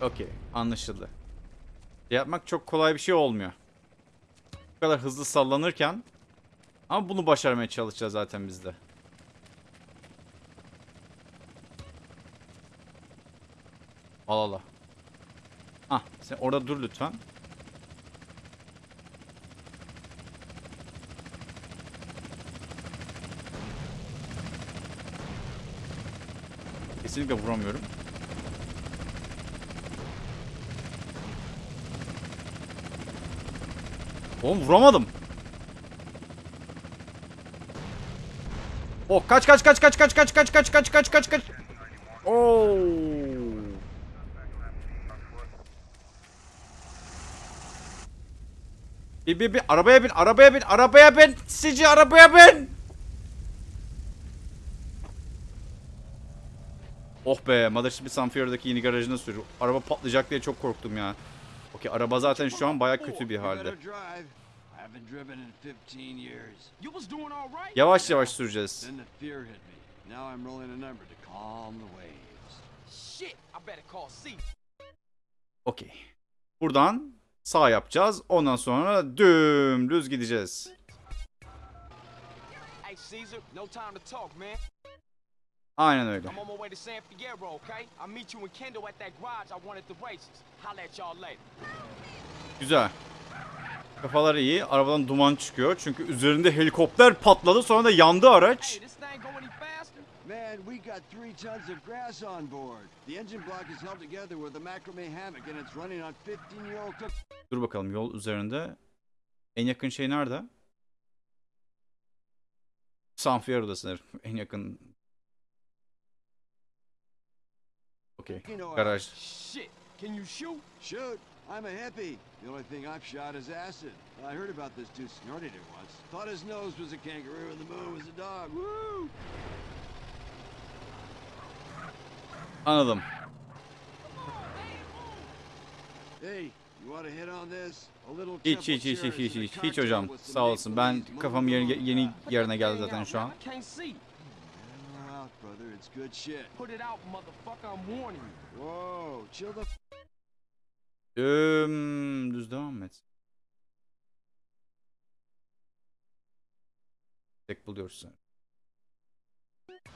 Okey, anlaşıldı. Yapmak çok kolay bir şey olmuyor. Bu kadar hızlı sallanırken ama bunu başarmaya çalışacağız zaten biz de. Al al al. Ah, sen orada dur lütfen. Kesinlikle vuramıyorum. Oğlum vuramadım. Oh kaç kaç kaç kaç kaç kaç kaç kaç kaç kaç kaç kaç. Oo. Bir bir bir arabaya bin arabaya bin arabaya bin sici arabaya bin. Oh be Mothership Sanfier'daki yeni garajına sürüyor. Araba patlayacak diye çok korktum ya. Okey araba zaten şu an baya kötü bir halde. Yavaş yavaş süreceğiz. Okey. Buradan Sağ yapacağız. Ondan sonra dümdüz gideceğiz. Aynen öyle. Güzel. Kafalar iyi. Arabadan duman çıkıyor. Çünkü üzerinde helikopter patladı. Sonra da yandı araç. Man, we got three tons of grass on board. The engine block is held together with a macrame hammock and it's running on 15-year-old cook. Dur bakalım yol üzerinde. En yakın şey nerede? San Fierro'da sanırım. En yakın. Okey. Uh, Garaj. Shit, can you shoot? Shoot, I'm a hippie. The only thing I've shot is acid. I heard about this dude snorted it once. Thought his nose was a kangaroo and the moon was a dog. Woo! Anladım. Hiç hiç hiç hiç hiç hiç hiç hocam sağ olsun ben kafam yeni, yeni yerine geldi zaten şu an. Düm, düz devam et. Tek buluyorsun.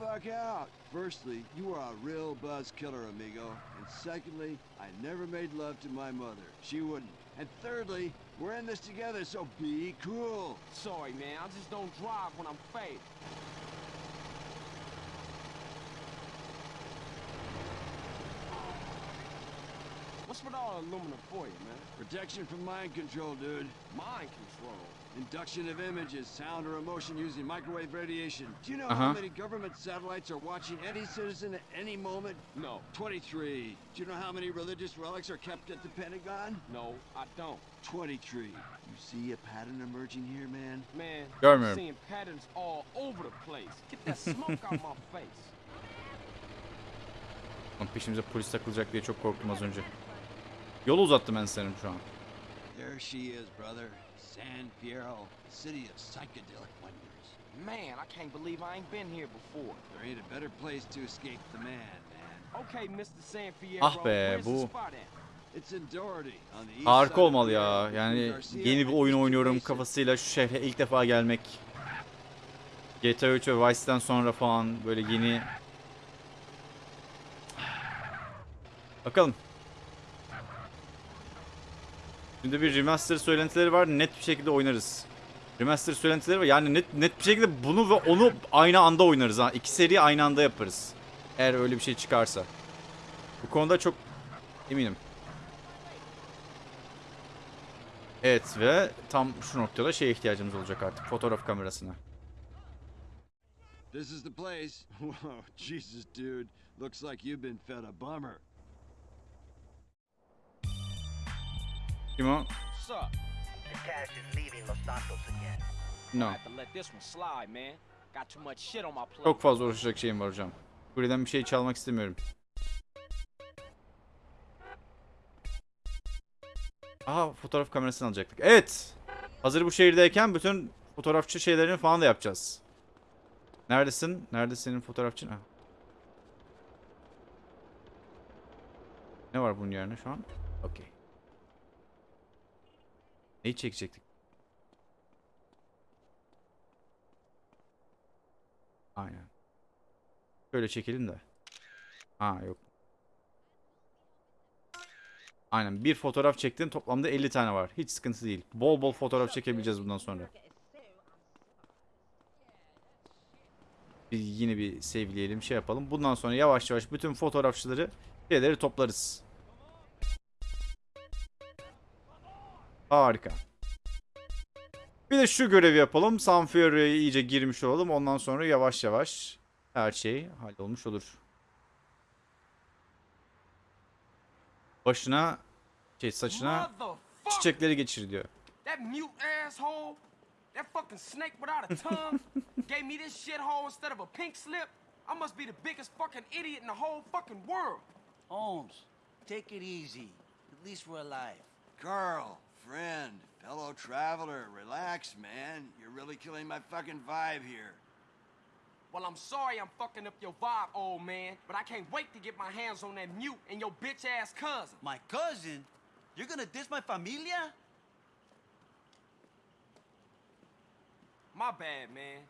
Fuck out. Firstly, you are a real buzz killer, amigo. And secondly, I never made love to my mother. She wouldn't. And thirdly, we're in this together, so be cool. Sorry, man. I just don't drive when I'm faded. What's with all the aluminum for you, man? Protection from mind control, dude. Mind control. Induction of images, sound or emotion using microwave radiation. Do you know Uh-huh. how many government satellites are watching any citizen at any moment? No, 23. Do you know how many religious relics are kept at the Pentagon? no, I don't. 23. You see a pattern emerging here, man? Man, Görmüyorum. I'm seeing patterns all over the place. Get that <laughs> smoke out my face. Lan peşimize polis takılacak diye çok korktum az önce. Yolu uzattım ben senin şu an. There she is, brother. San Fierro, city of psychedelic wonders. Man, I can't believe I ain't been here before. There ain't a better place to escape the man, man. Okay, Mr. San Fierro, Ah be, bu- spot at? It's in Doherty, on the east Harika olmalı ya. Yani yeni bir oyun oynuyorum kafasıyla şu şehre ilk defa gelmek. GTA 3 ve Vice City'den sonra falan böyle yeni... Bakalım. Şimdi bir remaster söylentileri var. Net bir şekilde oynarız. Remaster söylentileri var. Yani net net bir şekilde bunu ve onu aynı anda oynarız ha. İki seri aynı anda yaparız. Eğer öyle bir şey çıkarsa. Bu konuda çok eminim. Evet ve tam şu noktada şeye ihtiyacımız olacak artık. Fotoğraf kamerasına. This is the place. <laughs> Whoa, Jesus, dude. Looks like you've been fed a bummer. On my plate. Çok fazla uğraşacak şeyim var hocam. Buradan bir şey çalmak istemiyorum. Aha fotoğraf kamerasını alacaktık. Evet. Hazır bu şehirdeyken bütün fotoğrafçı şeylerini falan da yapacağız. Neredesin? Nerede senin fotoğrafçın? Ha. Ne var bunun yerine şu an? Okey. Neyi çekecektik? Aynen. Şöyle çekelim de. Ha yok. Aynen bir fotoğraf çektin toplamda 50 tane var. Hiç sıkıntı değil. Bol bol fotoğraf çekebileceğiz bundan sonra. Bir, yine bir sevleyelim şey yapalım. Bundan sonra yavaş yavaş bütün fotoğrafçıları şeyleri toplarız. Harika. Bir de şu görevi yapalım. San Fierro'ya iyice girmiş olalım. Ondan sonra yavaş yavaş her şey hallolmuş olur. Başına şey saçına çiçekleri geçir diyor. That fucking snake without a tongue <laughs> gave me this shithole instead of a pink slip. I must be the biggest fucking idiot in the whole fucking world. Holmes, take it easy. At least we're alive. Carl, friend, fellow traveler, relax, man. You're really killing my fucking vibe here. Well, I'm sorry I'm fucking up your vibe, old man, but I can't wait to get my hands on that mute and your bitch ass cousin. My cousin? You're gonna diss my familia? My bad, man.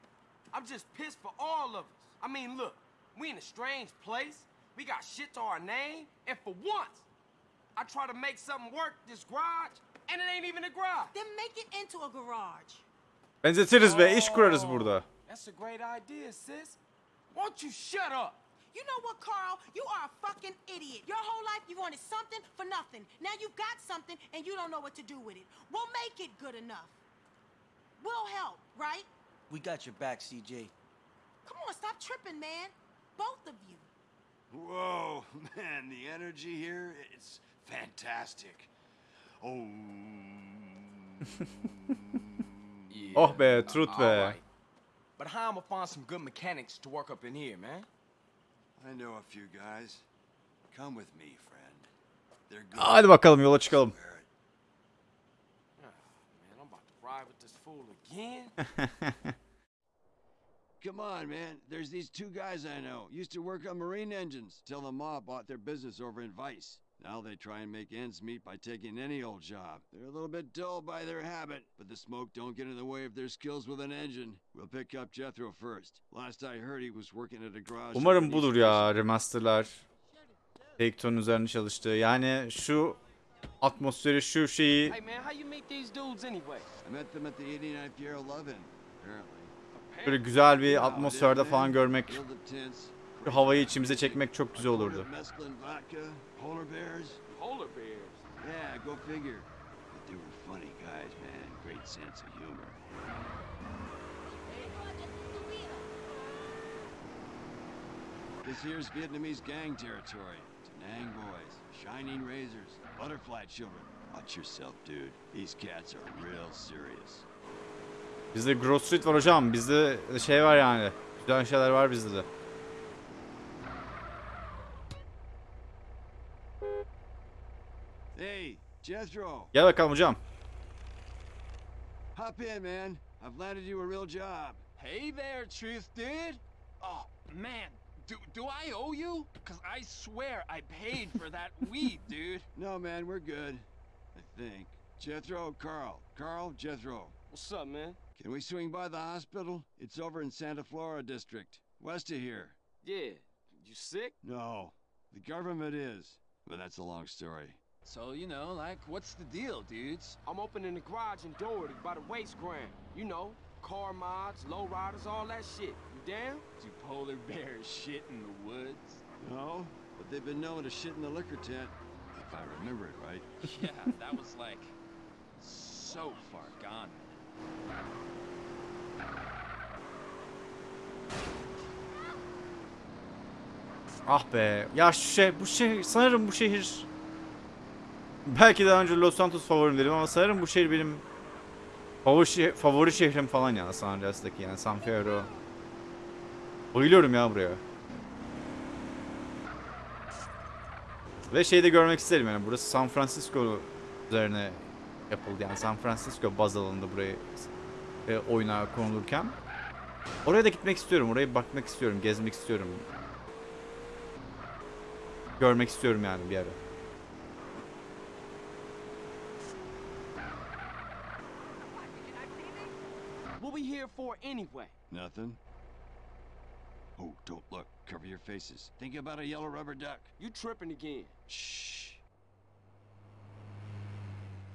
I'm just pissed for all of us. I mean, look, we in a strange place. We got shit to our name, and for once, I try to make something work this garage, and it ain't even a garage. Then make it into a garage. Benzetiriz be iş kurarız Oh, burada. That's a great idea, sis. Won't you shut up? You know what, Carl? You are a fucking idiot. Your whole life you wanted something for nothing. Now you've got something and you don't know what to do with it. We'll make it good enough. We'll help, right? We got your back, CJ. Come on, stop tripping, man. Both of you. Whoa, <laughs> man, the energy here, it's fantastic. Oh. <laughs> Oh be Truth be. Alright. But how I'ma find some good mechanics to work up in here, man? I know a few guys. Come with me, friend. They're good. Hadi bakalım yola çıkalım. Swear it. ride with this fool again? <laughs> Come on, man. There's these two guys I know. Used to work on marine engines till the mob bought their business over in Vice. Now they try and make ends meet by taking any old job. They're a little bit dull by their habit, but the smoke don't get in the way of their skills with an engine. We'll pick up Jethro first. Last I heard he was working at a garage. Umarım budur ya remasterlar. Take-Two'nun üzerine çalıştığı. Yani şu atmosferi, şu şeyi Hey man, how you meet these dudes anyway? I met them at the 89th year of Lovin, apparently. böyle güzel bir atmosferde falan görmek, havayı içimize çekmek çok güzel olurdu. Of mescaline vodka, polar bears. Polar bears. Yeah, go figure. But they were funny guys, man. Great sense of humor. This here's Vietnamese gang territory. Danang boys, shining razors, butterfly children. Watch yourself, dude. These cats are real serious. Bizde Grove Street var hocam. Bizde şey var yani. Güzel şeyler var bizde de. Hey, Jethro, Gel bakalım jump. hop in, man. I've landed you a real job. Hey there, Truth Dude. Oh, man. Do, do I owe you? Because I swear I paid for that <laughs> weed, dude. No, man, we're good. I think. Jethro, Carl. Carl, Jethro. What's up, man? Can we swing by the hospital? It's over in Santa Flora District, west of here. Yeah. You sick? No, the government is. But that's a long story. So, you know, like, what's the deal, dudes? I'm opening the garage in Doherty by the waste ground. You know, car mods, low riders, all that shit. You down? Do polar <laughs> bears shit in the woods? No, but they've been known to shit in the liquor tent, if I remember it right. yeah, that was like so far gone. Ah be. Ya şu şey, bu şehir, sanırım bu şehir... Belki daha önce Los Santos favorim dedim ama sanırım bu şehir benim favori, şeh- favori şehrim falan ya San Andreas'taki yani San Fierro. Bayılıyorum ya buraya. Ve şeyi de görmek isterim yani burası San Francisco üzerine yapıldı yani San Francisco baz alındı burayı e, oyuna konulurken. Oraya da gitmek istiyorum, oraya bakmak istiyorum, gezmek istiyorum. Görmek istiyorum yani bir ara. Here for anyway? Nothing? Oh, don't look. Cover your faces. Think about a yellow rubber duck. You tripping again. Shh.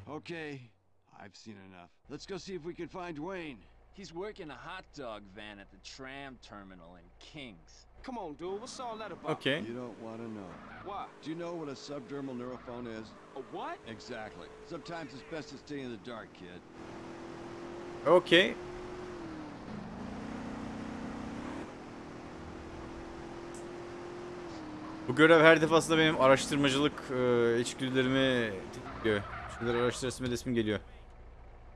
Okay, I've seen enough. Let's go see if we can find Wayne. He's working a hot dog van at the tram terminal in Kings. Come on, dude. What's all that about? Okay. You don't want to know. Why? Do you know what a subdermal neurophone is? A what? Exactly. Sometimes it's best to stay in the dark, kid. Okey. Bu görev her defasında benim araştırmacılık e, içgüdülerimi tetikliyor. Şunları araştırasım edesim geliyor.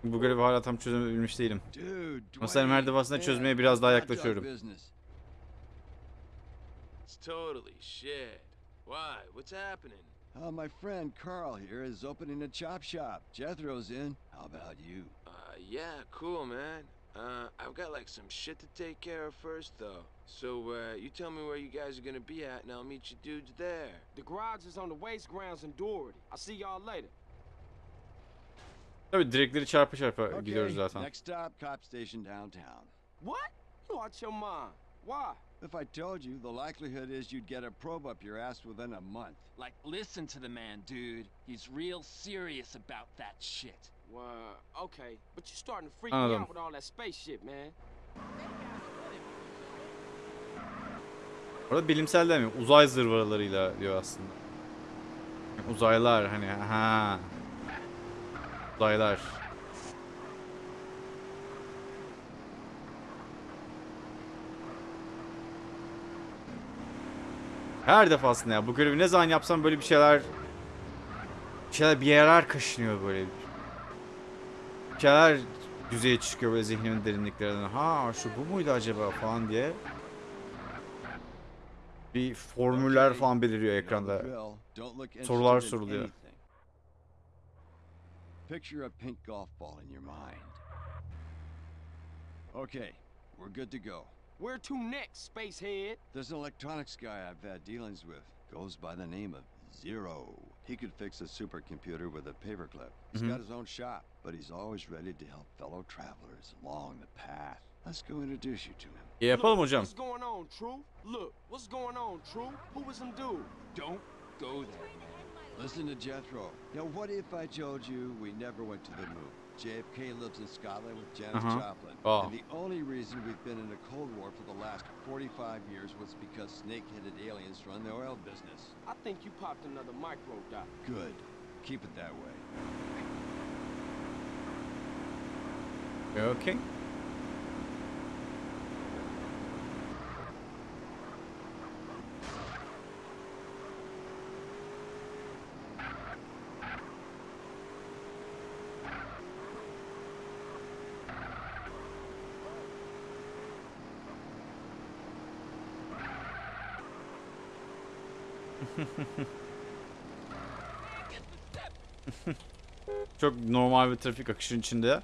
Bu görevi hala tam çözebilmiş değilim. Ama sanırım her defasında çözmeye biraz daha yaklaşıyorum. business. It's totally shit. Why? What's happening? Uh, my friend Carl here is opening a chop shop. Jethro's in. How about you? Uh, yeah, cool, man. Uh, I've got like some shit to take care of first, though. So, uh, you tell me where you guys are gonna be at, and I'll meet you dudes there. The garage is on the waste grounds in Doherty. I'll see y'all later. Tabii direkleri çarpa çarpa Okay, gidiyoruz zaten. next stop, cop station downtown. What? You out your mind. Why? If I told you, the likelihood is you'd get a probe up your ass within a month. Like, listen to the man, dude. He's real serious about that shit. Well, okay. But you're starting to freak me out with all that space shit, man. Orada bilimsel demiyor. Uzay zırvalarıyla diyor aslında. Uzaylar hani ha. Uzaylar. Her defasında ya bu görevi ne zaman yapsam böyle bir şeyler bir şeyler bir yerler kaşınıyor böyle. Bir şeyler yüzeye çıkıyor böyle zihnimin derinliklerinden. Ha şu bu muydu acaba falan diye. Bir formüller falan beliriyor you know the ekranda. drill. Don't look Sorular soruluyor. Picture a pink golf ball in your mind. Okay, we're good to go. Where to next, spacehead? There's an electronics guy I've had dealings with. Goes by the name of Zero. He could fix a supercomputer with a paperclip. He's mm-hmm. got his own shop, but he's always ready to help fellow travelers along the path. Let's go introduce you to him. Yapalım Look, hocam. What's going on, True? Look, what's going on, True? Who was them dude? Don't go there. Listen to Jethro. Now, what if I told you we never went to the moon? JFK lives in Scotland with Janis Uh-huh. Joplin. Oh. And the only reason we've been in a Cold War for the last 45 years was because snake-headed aliens run the oil business. I think you popped another micro dot. Good. Keep it that way. Okay. <laughs> Çok normal bir trafik akışının içinde.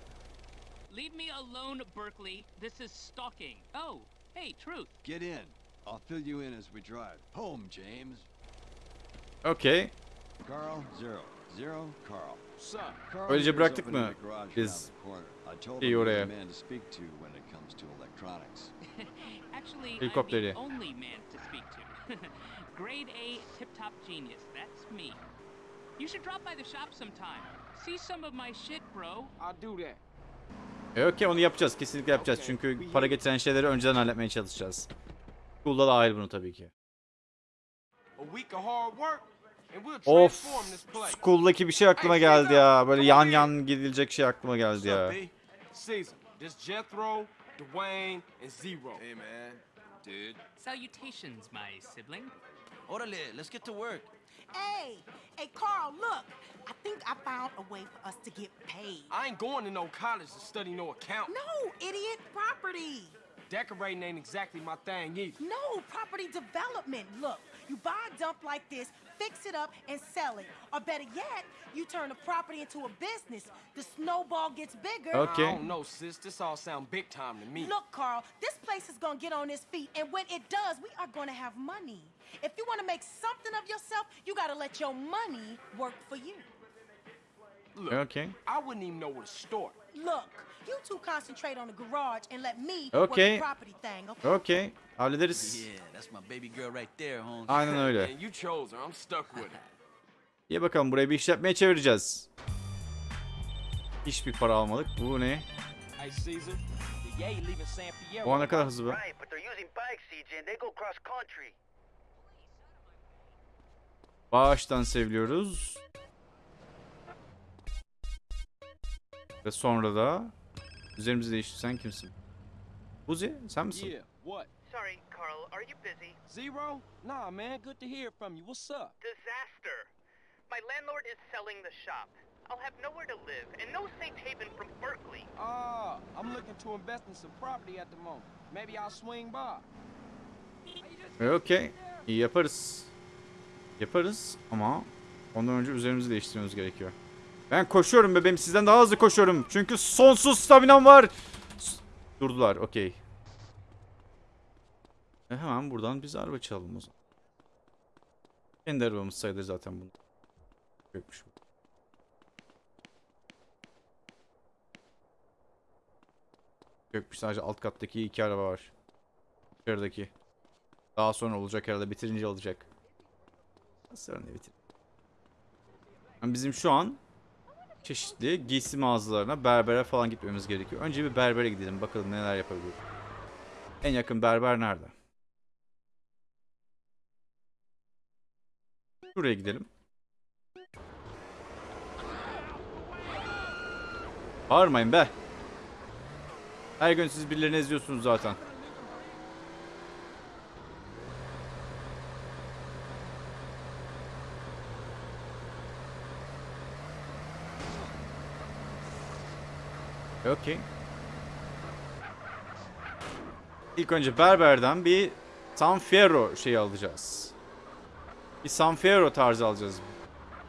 Leave me alone, Berkeley. This is stalking. Oh, hey, Truth. Get in. I'll fill you in as we drive. Home, James. Okay. Carl, Zero. Zero, Carl. Öylece bıraktık mı biz around the corner. I told şeyi him oraya? <laughs> Helikopteri. <laughs> Grade A tip-top genius. That's me. You should drop by the shop sometime. See some of my shit, bro. I'll do that. E, okay onu yapacağız. Kesinlikle yapacağız. Okay, Çünkü para getiren şeyleri önceden halletmeye çalışacağız. School'da da dahil bunu tabii ki. A week of hard work, and we'll Of. transform this place. School'daki bir şey aklıma geldi ya. Böyle yan yan gidilecek şey aklıma geldi ya. Caesar, this Jethro, Dwayne, and Zero. Hey, man. Dude. Salutations, my sibling. Orale, let's get to work. Hey, hey, Carl, look. I think I found a way for us to get paid. I ain't going to no college to study no account. No, idiot, property. Decorating ain't exactly my thing either. No, property development. Look, you buy a dump like this, fix it up, and sell it. Or better yet, you turn the property into a business. The snowball gets bigger. Okay. I don't know, sis. This all sound big time to me. Look, Carl, this place is gonna get on its feet, and when it does, we are gonna have money. If you wanna make something of yourself, you gotta let your money work for you. Look, Okay. I wouldn't even know where to start. Look, you two concentrate on the garage and let me Okay. work the property thing, okay? Okay. Hallederiz. Yeah, that's my baby girl right there, Holmes. Aynen öyle. <laughs> You chose her. I'm stuck with her. <laughs> İyi bakalım burayı bir işletmeye çevireceğiz. Hiçbir para almadık. Bu ne? O ne kadar hızlı be. Right, but they're using bikes, CJ, and they go cross country. Bağıştan seviliyoruz. Ve sonra da üzerimizi değiştir. Sen kimsin? Buzi sen misin? Yeah, what? Sorry, Carl, are you busy? Zero? Nah, man, good to hear from you. What's up? Disaster. My landlord is selling the shop. I'll have nowhere to live and no safe haven from Berkeley. Ah, I'm looking to invest in some property at the moment. Maybe I'll swing by. Okey. İyi yaparız. Yaparız ama ondan önce üzerimizi değiştirmemiz gerekiyor. Ben koşuyorum bebeğim. Sizden daha hızlı koşuyorum. Çünkü sonsuz staminam var. Durdular. Okey. E hemen buradan biz araba çalalım o zaman. Kendi arabamız sayılır zaten bunu. Yokmuş bu. Yokmuş sadece alt kattaki iki araba var. Dışarıdaki. Daha sonra olacak herhalde bitirince olacak. Ne bitir? Yani bizim şu an çeşitli giysi mağazalarına, berbere falan gitmemiz gerekiyor. Önce bir berbere gidelim bakalım neler yapabiliriz. En yakın berber nerede? Şuraya gidelim. Bağırmayın be. Her gün siz birilerini eziyorsunuz zaten. Okey. İlk önce berberden bir San Fierro şeyi alacağız. Bir San Fierro tarzı alacağız.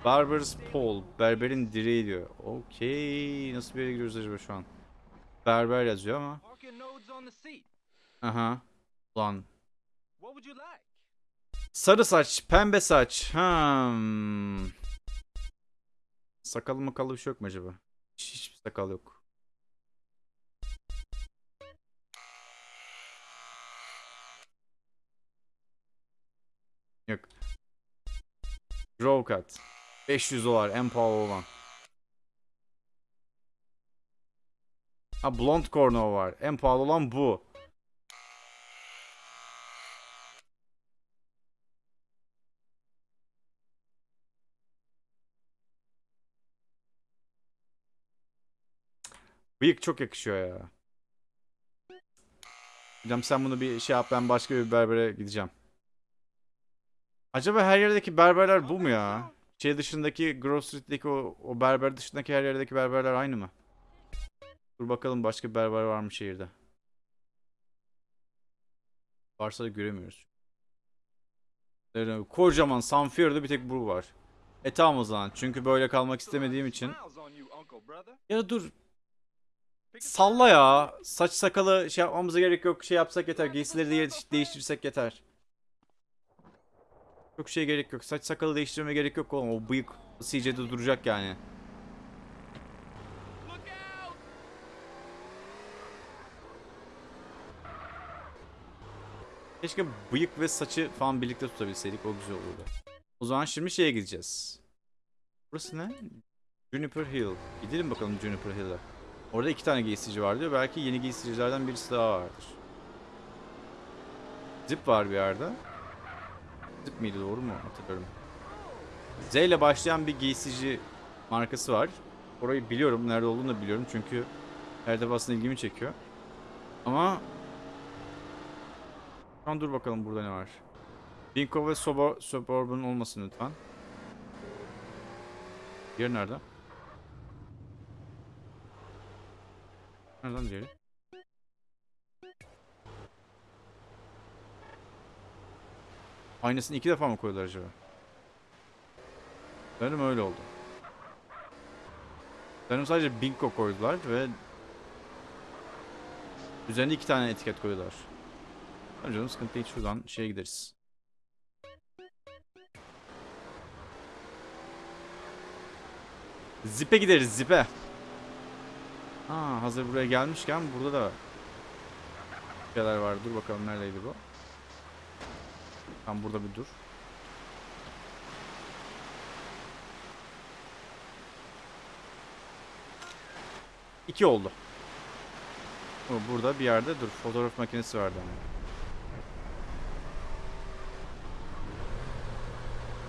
Barber's Pole. Berberin direği diyor. Okey. Nasıl bir yere gidiyoruz acaba şu an? berber yazıyor ama. Aha. Like? Sarı saç, pembe saç. Hmm. Sakalı makalı bir şey yok mu acaba? Hiç, hiçbir sakal. Yok. Grow cut. 500 dolar en pahalı olan. Ha blond corno var. En pahalı olan bu. Bıyık çok yakışıyor ya. Hocam sen bunu bir şey yap ben başka bir berbere gideceğim. Acaba her yerdeki berberler bu mu ya? Şey dışındaki Grove Street'teki o, o berber dışındaki her yerdeki berberler aynı mı? Dur bakalım başka berber var mı şehirde? Varsa da göremiyoruz. Kocaman Sanfier'de bir tek bu var. E tamam o zaman. Çünkü böyle kalmak istemediğim için. Ya dur. Salla ya. Saç sakalı şey yapmamıza gerek yok. Şey yapsak yeter. Giysileri de değiştirsek yeter. Çok şey gerek yok. Saç sakalı değiştirmeye gerek yok oğlum. O bıyık CJ'de duracak yani. Keşke bıyık ve saçı falan birlikte tutabilseydik. O güzel olurdu. O zaman şimdi şeye gideceğiz. Burası ne? Juniper Hill. Gidelim bakalım Juniper Hill'e. Orada iki tane giysicici var diyor. Belki yeni giysicilerden birisi daha vardır. Zip var bir yerde. Zip miydi doğru mu hatırlıyorum. Z ile başlayan bir giysici markası var. Orayı biliyorum. Nerede olduğunu da biliyorum. Çünkü her defasında ilgimi çekiyor. Ama an dur bakalım burada ne var. Binko ve Sobo, Suburban olmasın lütfen. Diğeri nerede? Nereden diğeri? Aynısını iki defa mı koydular acaba? Benim öyle oldu. Benim sadece Binko koydular ve üzerine iki tane etiket koydular. Tamam canım sıkıntı değil şuradan şeye gideriz. Zip'e gideriz Zip'e. Ha hazır buraya gelmişken burada da şeyler var. Dur bakalım neredeydi bu? Tam burada bir dur. İki oldu. Burada bir yerde dur. Fotoğraf makinesi vardı ama.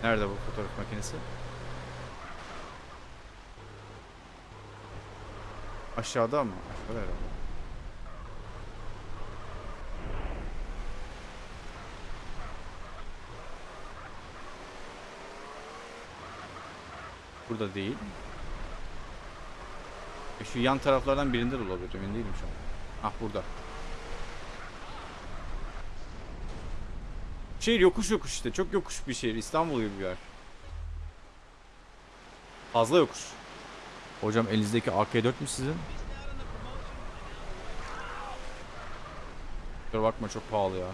Nerede bu fotoğraf makinesi? Aşağıda mı? Aşağıda herhalde. Burada değil. E şu yan taraflardan birinde de olabilir. Emin değilim şu an. Ah burada. Şehir yokuş yokuş işte. Çok yokuş bir şehir. İstanbul gibi bir yer. Fazla yokuş. Hocam elinizdeki AK-4 mü sizin? Kusura bakma çok pahalı ya.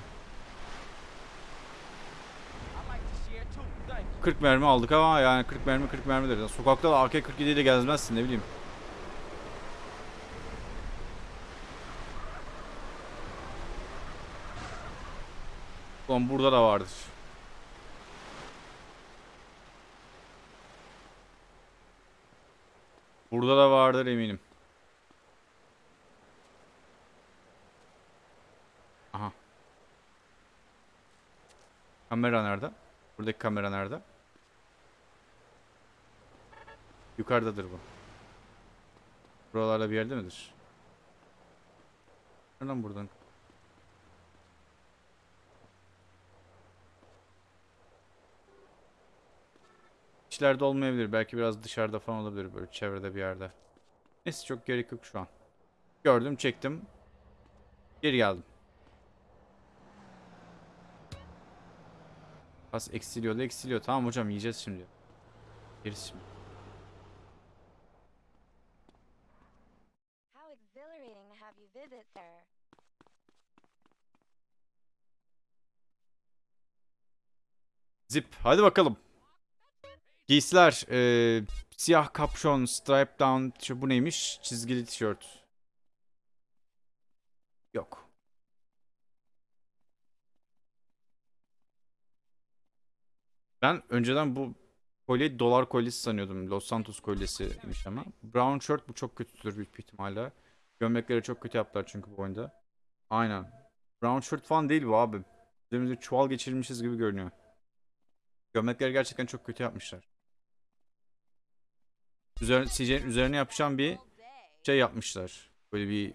40 mermi aldık ama yani 40 mermi 40 mermidir. Sokakta da AK-47 ile gezmezsin ne bileyim. Ulan burada da vardır. Burada da vardır eminim. Aha. Kamera nerede? Buradaki kamera nerede? Yukarıdadır bu. Buralarda bir yerde midir? Nereden buradan? İçlerde olmayabilir. Belki biraz dışarıda falan olabilir. Böyle çevrede bir yerde. Neyse çok gerek yok şu an. Gördüm çektim. Geri geldim. Pas eksiliyor da eksiliyor. Tamam hocam yiyeceğiz şimdi. Yeriz şimdi. How exhilarating. exhilarating to have you visit, sir. Zip. Hadi bakalım. Giysiler. eee, siyah kapşon, stripe down. Şu, bu neymiş? Çizgili tişört. Yok. Ben önceden bu kolyeyi dolar kolyesi sanıyordum. Los Santos kolyesiymiş ama. Brown shirt bu çok kötüdür büyük bir ihtimalle. Gömlekleri çok kötü yaptılar çünkü bu oyunda. Aynen. Brown shirt falan değil bu abi. Üzerimizde çuval geçirmişiz gibi görünüyor. Gömlekleri gerçekten çok kötü yapmışlar. CJ'nin üzerine yapışan bir şey yapmışlar. Böyle bir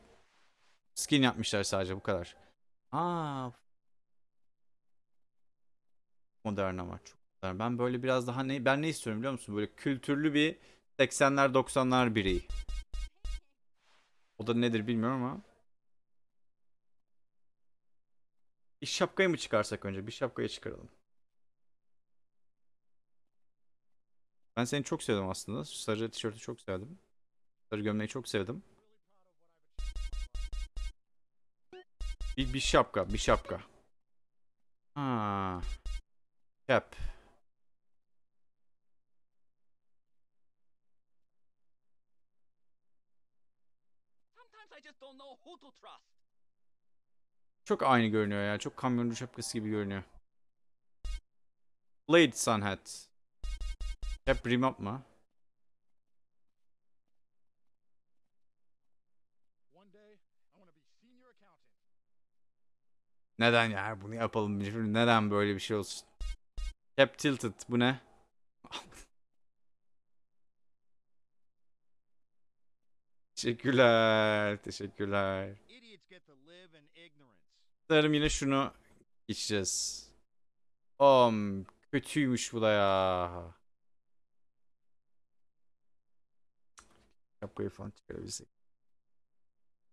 skin yapmışlar sadece bu kadar. Aa. Modern ama çok modern. Ben böyle biraz daha ne ben ne istiyorum biliyor musun? Böyle kültürlü bir 80'ler 90'lar bireyi. O da nedir bilmiyorum ama. Bir şapkayı mı çıkarsak önce? Bir şapkayı çıkaralım. Ben seni çok sevdim aslında. Sarı tişörtü çok sevdim. Sarı gömleği çok sevdim. Bir, bir şapka, bir şapka. Ha. Cap. Çok aynı görünüyor ya. Çok kamyoncu şapkası gibi görünüyor. Blade Sun Hat. Hep rim mı? Neden ya? Bunu yapalım. Neden böyle bir şey olsun? Cap Tilted. Bu ne? <laughs> Teşekkürler. Teşekkürler. Sanırım yine şunu içeceğiz. Om kötüymüş bu da ya. Şapkayı falan çıkarabilsek.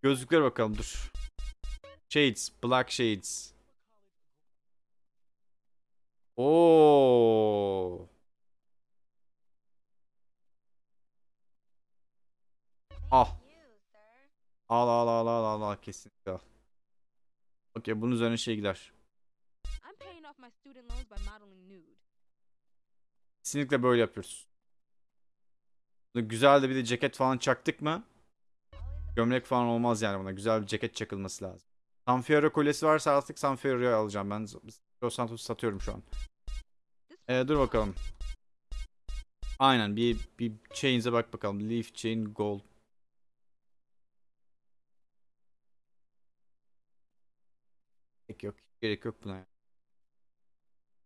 Gözlükler bakalım dur. Shades, black shades. Oo. Al. Al al al al al al kesinlikle al. Okey bunun üzerine şey gider. Kesinlikle böyle yapıyoruz. Güzel de bir de ceket falan çaktık mı? Gömlek falan olmaz yani buna. Güzel bir ceket çakılması lazım. Sanfiero kolyesi varsa artık Sanfiero'yu alacağım. Ben Los Santos'u satıyorum şu an. Ee, dur bakalım. Aynen bir bir chains'e bak bakalım. Leaf chain gold. Gerek yok. Gerek yok buna.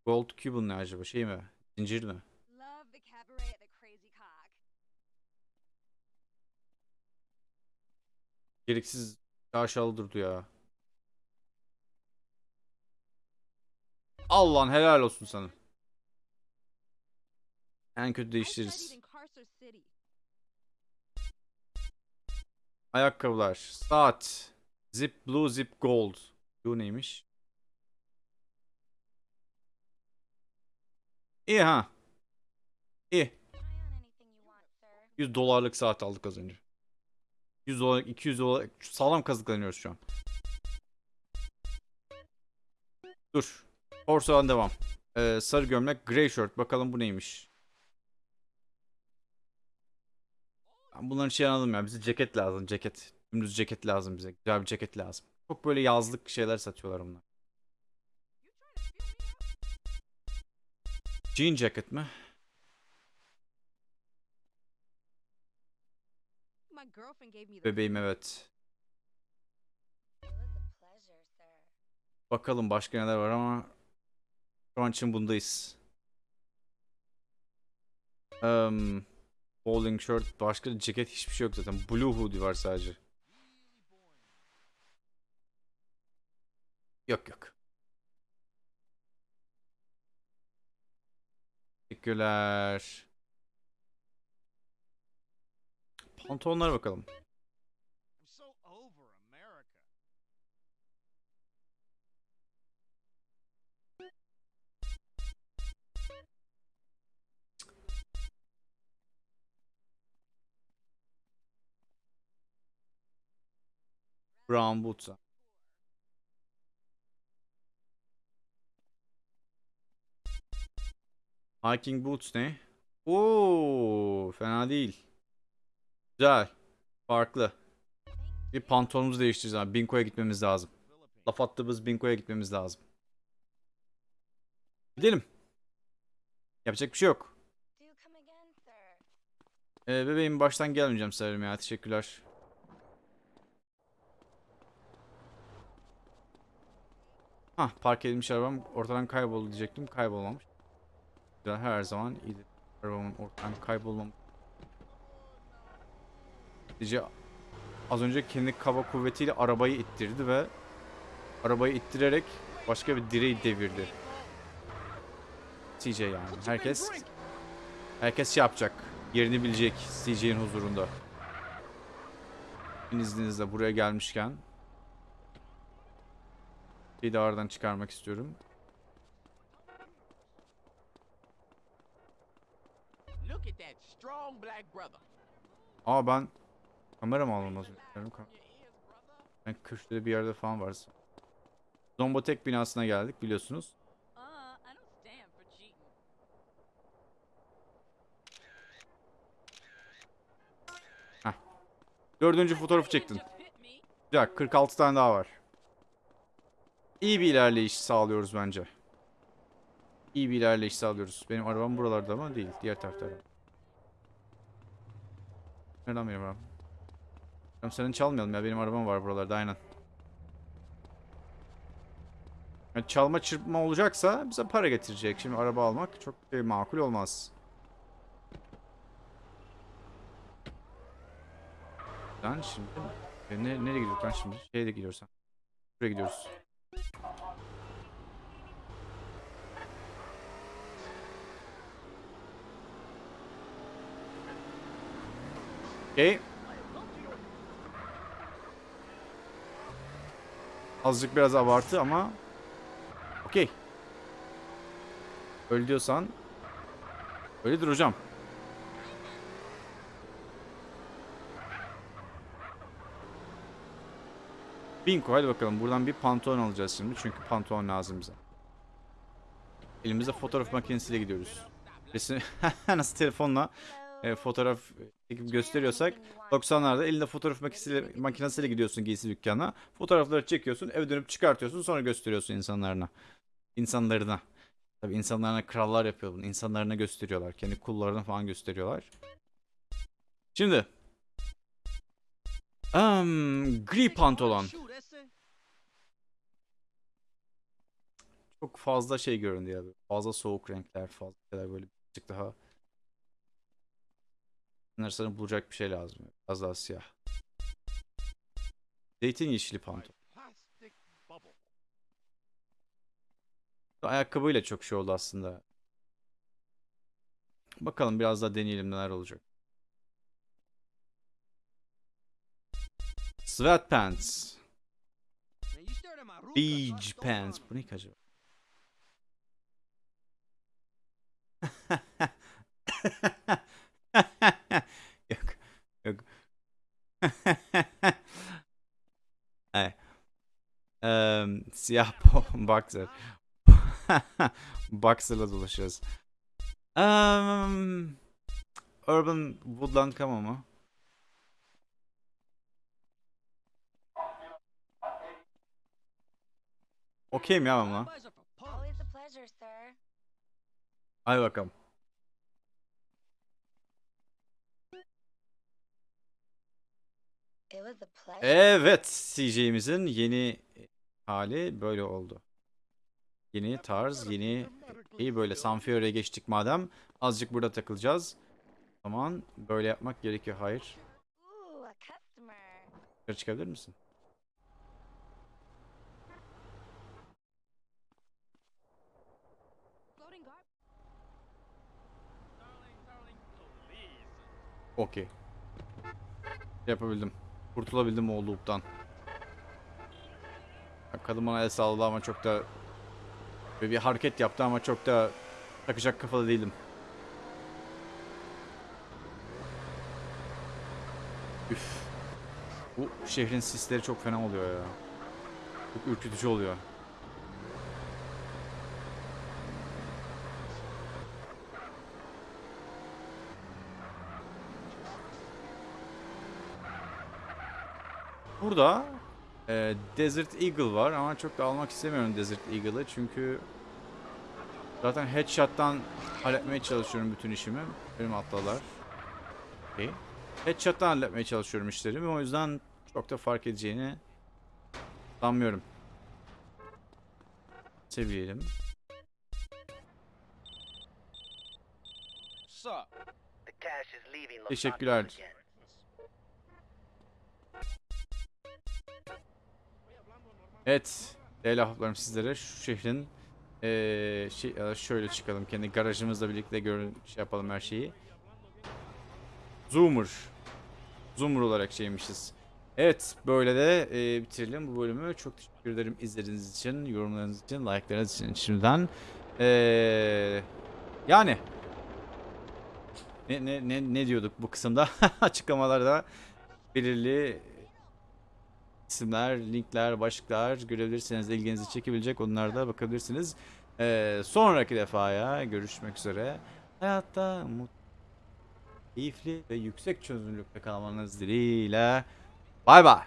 Gold Cuban ne acaba? Şey mi? Zincir mi? Love the cabaret at the Crazy Cock. Gereksiz aşağılı durdu ya. Allah'ın helal olsun sana. En kötü değiştiririz. Ayakkabılar. Saat. Zip Blue Zip Gold. Bu neymiş? İyi ha. İyi. 100 dolarlık saat aldık az önce. 100 dolar, 200 dolar. Sağlam kazıklanıyoruz şu an. Dur. Orsadan devam. Ee, sarı gömlek, grey shirt. Bakalım bu neymiş? Ben bunların şey anladım ya. Bize ceket lazım. Ceket. Dümdüz ceket lazım bize. Güzel bir ceket lazım. Çok böyle yazlık şeyler satıyorlar bunlar. Jean jacket mi? My girlfriend gave me the Bebeğim evet. Bakalım başka neler var ama şu an için bundayız. Um, bowling shirt, başka ceket hiçbir şey yok zaten. Blue hoodie var sadece. Yok yok. Teşekkürler. Pantolonlara bakalım. Brown Boots'a. Hiking Boots ne? Oo, fena değil. Güzel. Farklı. Bir pantolonumuzu değiştireceğiz abi. Binko'ya gitmemiz lazım. Laf attığımız Binko'ya gitmemiz lazım. Gidelim. Yapacak bir şey yok. Ee, bebeğim baştan gelmeyeceğim sanırım ya. Teşekkürler. Hah park edilmiş arabam ortadan kayboldu diyecektim. Kaybolmamış. Güzel her zaman iyidir. Arabamın ortadan kaybolmamış. Sadece az önce kendi kaba kuvvetiyle arabayı ittirdi ve arabayı ittirerek başka bir direği devirdi. CJ yani. Herkes herkes şey yapacak. Yerini bilecek CJ'nin huzurunda. İzninizle buraya gelmişken bir de aradan çıkarmak istiyorum. Aa ben kamera mı? Benim kam- Ben köşede bir yerde falan var. Zombotek binasına geldik biliyorsunuz. Heh. Dördüncü fotoğrafı çektin. Güzel 46 tane daha var. İyi bir ilerleyiş sağlıyoruz bence. İyi bir ilerleyiş sağlıyoruz. Benim arabam buralarda ama değil. Diğer tarafta arabam. Nereden benim arabam? Tamam senin çalmayalım ya. Benim arabam var buralarda aynen. Yani çalma çırpma olacaksa bize para getirecek. Şimdi araba almak çok e, makul olmaz. Lan şimdi ne, nereye gidiyoruz lan şimdi? Şeye de gidiyoruz. Buraya gidiyoruz. Okey. Azıcık biraz abartı ama okey. Öyle diyorsan öyledir hocam. Binko hadi bakalım buradan bir pantolon alacağız şimdi çünkü pantolon lazım bize. Elimizde fotoğraf makinesiyle gidiyoruz. Resim <laughs> nasıl telefonla e, fotoğraf çekip gösteriyorsak 90'larda elinde fotoğraf makinesiyle, makinesiyle gidiyorsun giysi dükkanına. Fotoğrafları çekiyorsun, eve dönüp çıkartıyorsun, sonra gösteriyorsun insanlarına. İnsanlarına. Tabii insanlarına krallar yapıyor bunu. İnsanlarına gösteriyorlar. Kendi kullarına falan gösteriyorlar. Şimdi. Um, gri pantolon. Çok fazla şey göründü ya. Fazla soğuk renkler, fazla şeyler böyle bir daha Bunlar sana bulacak bir şey lazım. Az daha siyah. Zeytin yeşili pantolon. Ayakkabıyla çok şey oldu aslında. Bakalım biraz daha deneyelim neler olacak. Sweatpants. Beach pants. Bu ne ki acaba? <laughs> <laughs> Ay. Eee, siyah <laughs> boxer. <laughs> Boxer'la dolaşıyoruz. Um, Urban Woodland Camo mu? Okey mi ya ben buna? Hadi bakalım. It was a pleasure. Evet, CJ'imizin yeni hali böyle oldu. Yeni tarz, yeni iyi böyle Sanfiore'ye geçtik madem. Azıcık burada takılacağız. O zaman böyle yapmak gerekiyor. Hayır. Yukarı çıkabilir misin? Okey. Yapabildim. Kurtulabildim o loop'tan. Kadın bana el salladı ama çok da bir hareket yaptı ama çok da takacak kafada değilim. Üf. Bu şehrin sisleri çok fena oluyor ya. Çok ürkütücü oluyor. Burada e, Desert Eagle var ama çok da almak istemiyorum Desert Eagle'ı çünkü zaten headshot'tan halletmeye çalışıyorum bütün işimi. Benim atlalar. Okay. Headshot'tan halletmeye çalışıyorum işlerimi o yüzden çok da fark edeceğini sanmıyorum. Seviyelim. Sup? The cash is leaving Los Teşekkürler. Evet. Değerli ahbaplarım sizlere şu şehrin eee şey şöyle çıkalım kendi garajımızla birlikte görün şey yapalım her şeyi. Zoomer. Zoomer olarak şeymişiz. Evet böyle de eee, bitirelim bu bölümü. Çok teşekkür ederim izlediğiniz için, yorumlarınız için, like'larınız için şimdiden. Eee yani ne, ne, ne, ne diyorduk bu kısımda? <laughs> Açıklamalarda belirli isimler, linkler, başlıklar görebilirsiniz. ilginizi çekebilecek onlarda bakabilirsiniz. Ee, sonraki defaya görüşmek üzere. Hayatta mutlu, keyifli ve yüksek çözünürlükte kalmanız dileğiyle. Bay bay.